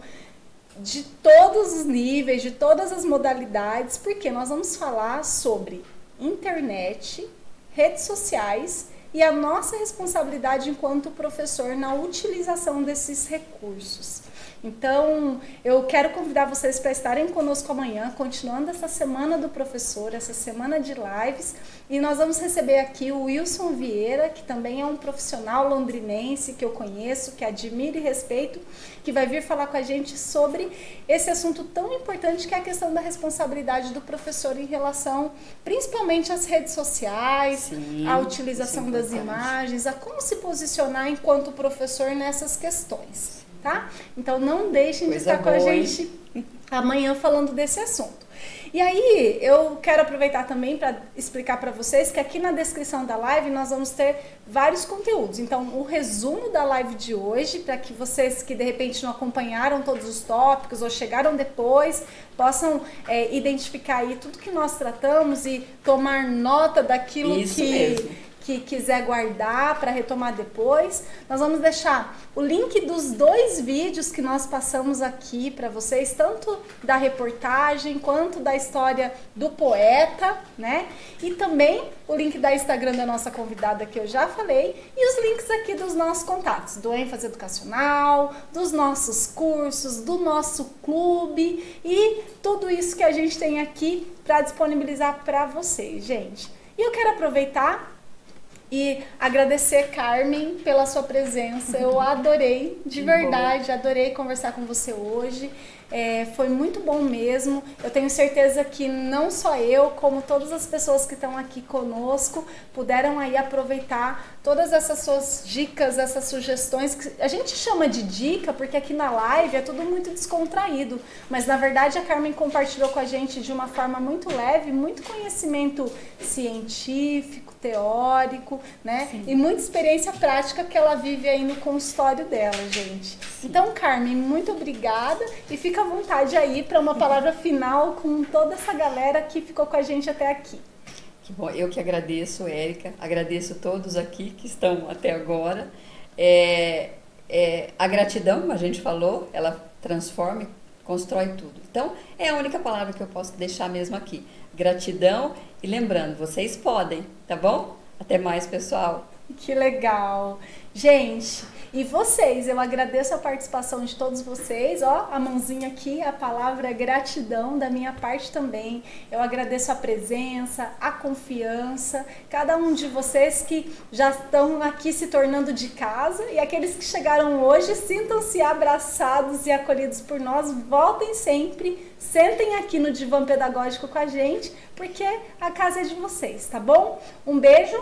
de todos os níveis, de todas as modalidades, porque nós vamos falar sobre internet, redes sociais e a nossa responsabilidade enquanto professor na utilização desses recursos. Então, eu quero convidar vocês para estarem conosco amanhã, continuando essa semana do professor, essa semana de lives, e nós vamos receber aqui o Wilson Vieira, que também é um profissional londrinense que eu conheço, que admiro e respeito, que vai vir falar com a gente sobre esse assunto tão importante que é a questão da responsabilidade do professor em relação, principalmente às redes sociais, Sim, à utilização é das imagens, a como se posicionar enquanto professor nessas questões tá? Então não deixem Coisa de estar boa, com a gente hein? amanhã falando desse assunto. E aí, eu quero aproveitar também para explicar para vocês que aqui na descrição da live nós vamos ter vários conteúdos. Então, o resumo da live de hoje, para que vocês que de repente não acompanharam todos os tópicos ou chegaram depois, possam é, identificar aí tudo que nós tratamos e tomar nota daquilo Isso que. Mesmo que quiser guardar para retomar depois. Nós vamos deixar o link dos dois vídeos que nós passamos aqui para vocês, tanto da reportagem quanto da história do poeta, né? E também o link da Instagram da nossa convidada que eu já falei e os links aqui dos nossos contatos, do ênfase educacional, dos nossos cursos, do nosso clube e tudo isso que a gente tem aqui para disponibilizar para vocês, gente. E eu quero aproveitar e agradecer, Carmen, pela sua presença. Eu [laughs] adorei, de verdade, adorei conversar com você hoje. É, foi muito bom mesmo. Eu tenho certeza que não só eu, como todas as pessoas que estão aqui conosco, puderam aí aproveitar todas essas suas dicas, essas sugestões. Que a gente chama de dica porque aqui na live é tudo muito descontraído, mas na verdade a Carmen compartilhou com a gente de uma forma muito leve, muito conhecimento científico, teórico, né? Sim. E muita experiência prática que ela vive aí no consultório dela, gente. Sim. Então, Carmen, muito obrigada e fica à vontade aí para uma palavra final com toda essa galera que ficou com a gente até aqui. Que bom, eu que agradeço, Érica, agradeço todos aqui que estão até agora. É, é, a gratidão, como a gente falou, ela transforma, constrói tudo. Então, é a única palavra que eu posso deixar mesmo aqui. Gratidão e lembrando, vocês podem, tá bom? Até mais, pessoal. Que legal. Gente, e vocês, eu agradeço a participação de todos vocês, ó, a mãozinha aqui, a palavra é gratidão da minha parte também. Eu agradeço a presença, a confiança, cada um de vocês que já estão aqui se tornando de casa e aqueles que chegaram hoje, sintam-se abraçados e acolhidos por nós, voltem sempre, sentem aqui no divã pedagógico com a gente, porque a casa é de vocês, tá bom? Um beijo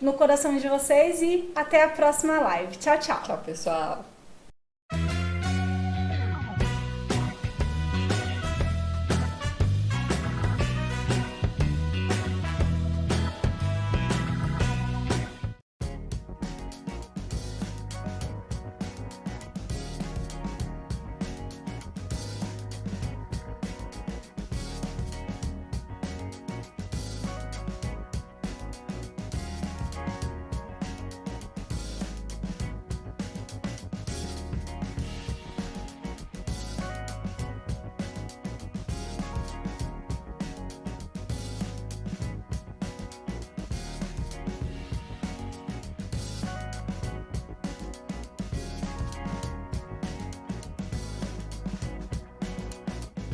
no coração de vocês e até a próxima live. Tchau, tchau. Tchau, pessoal.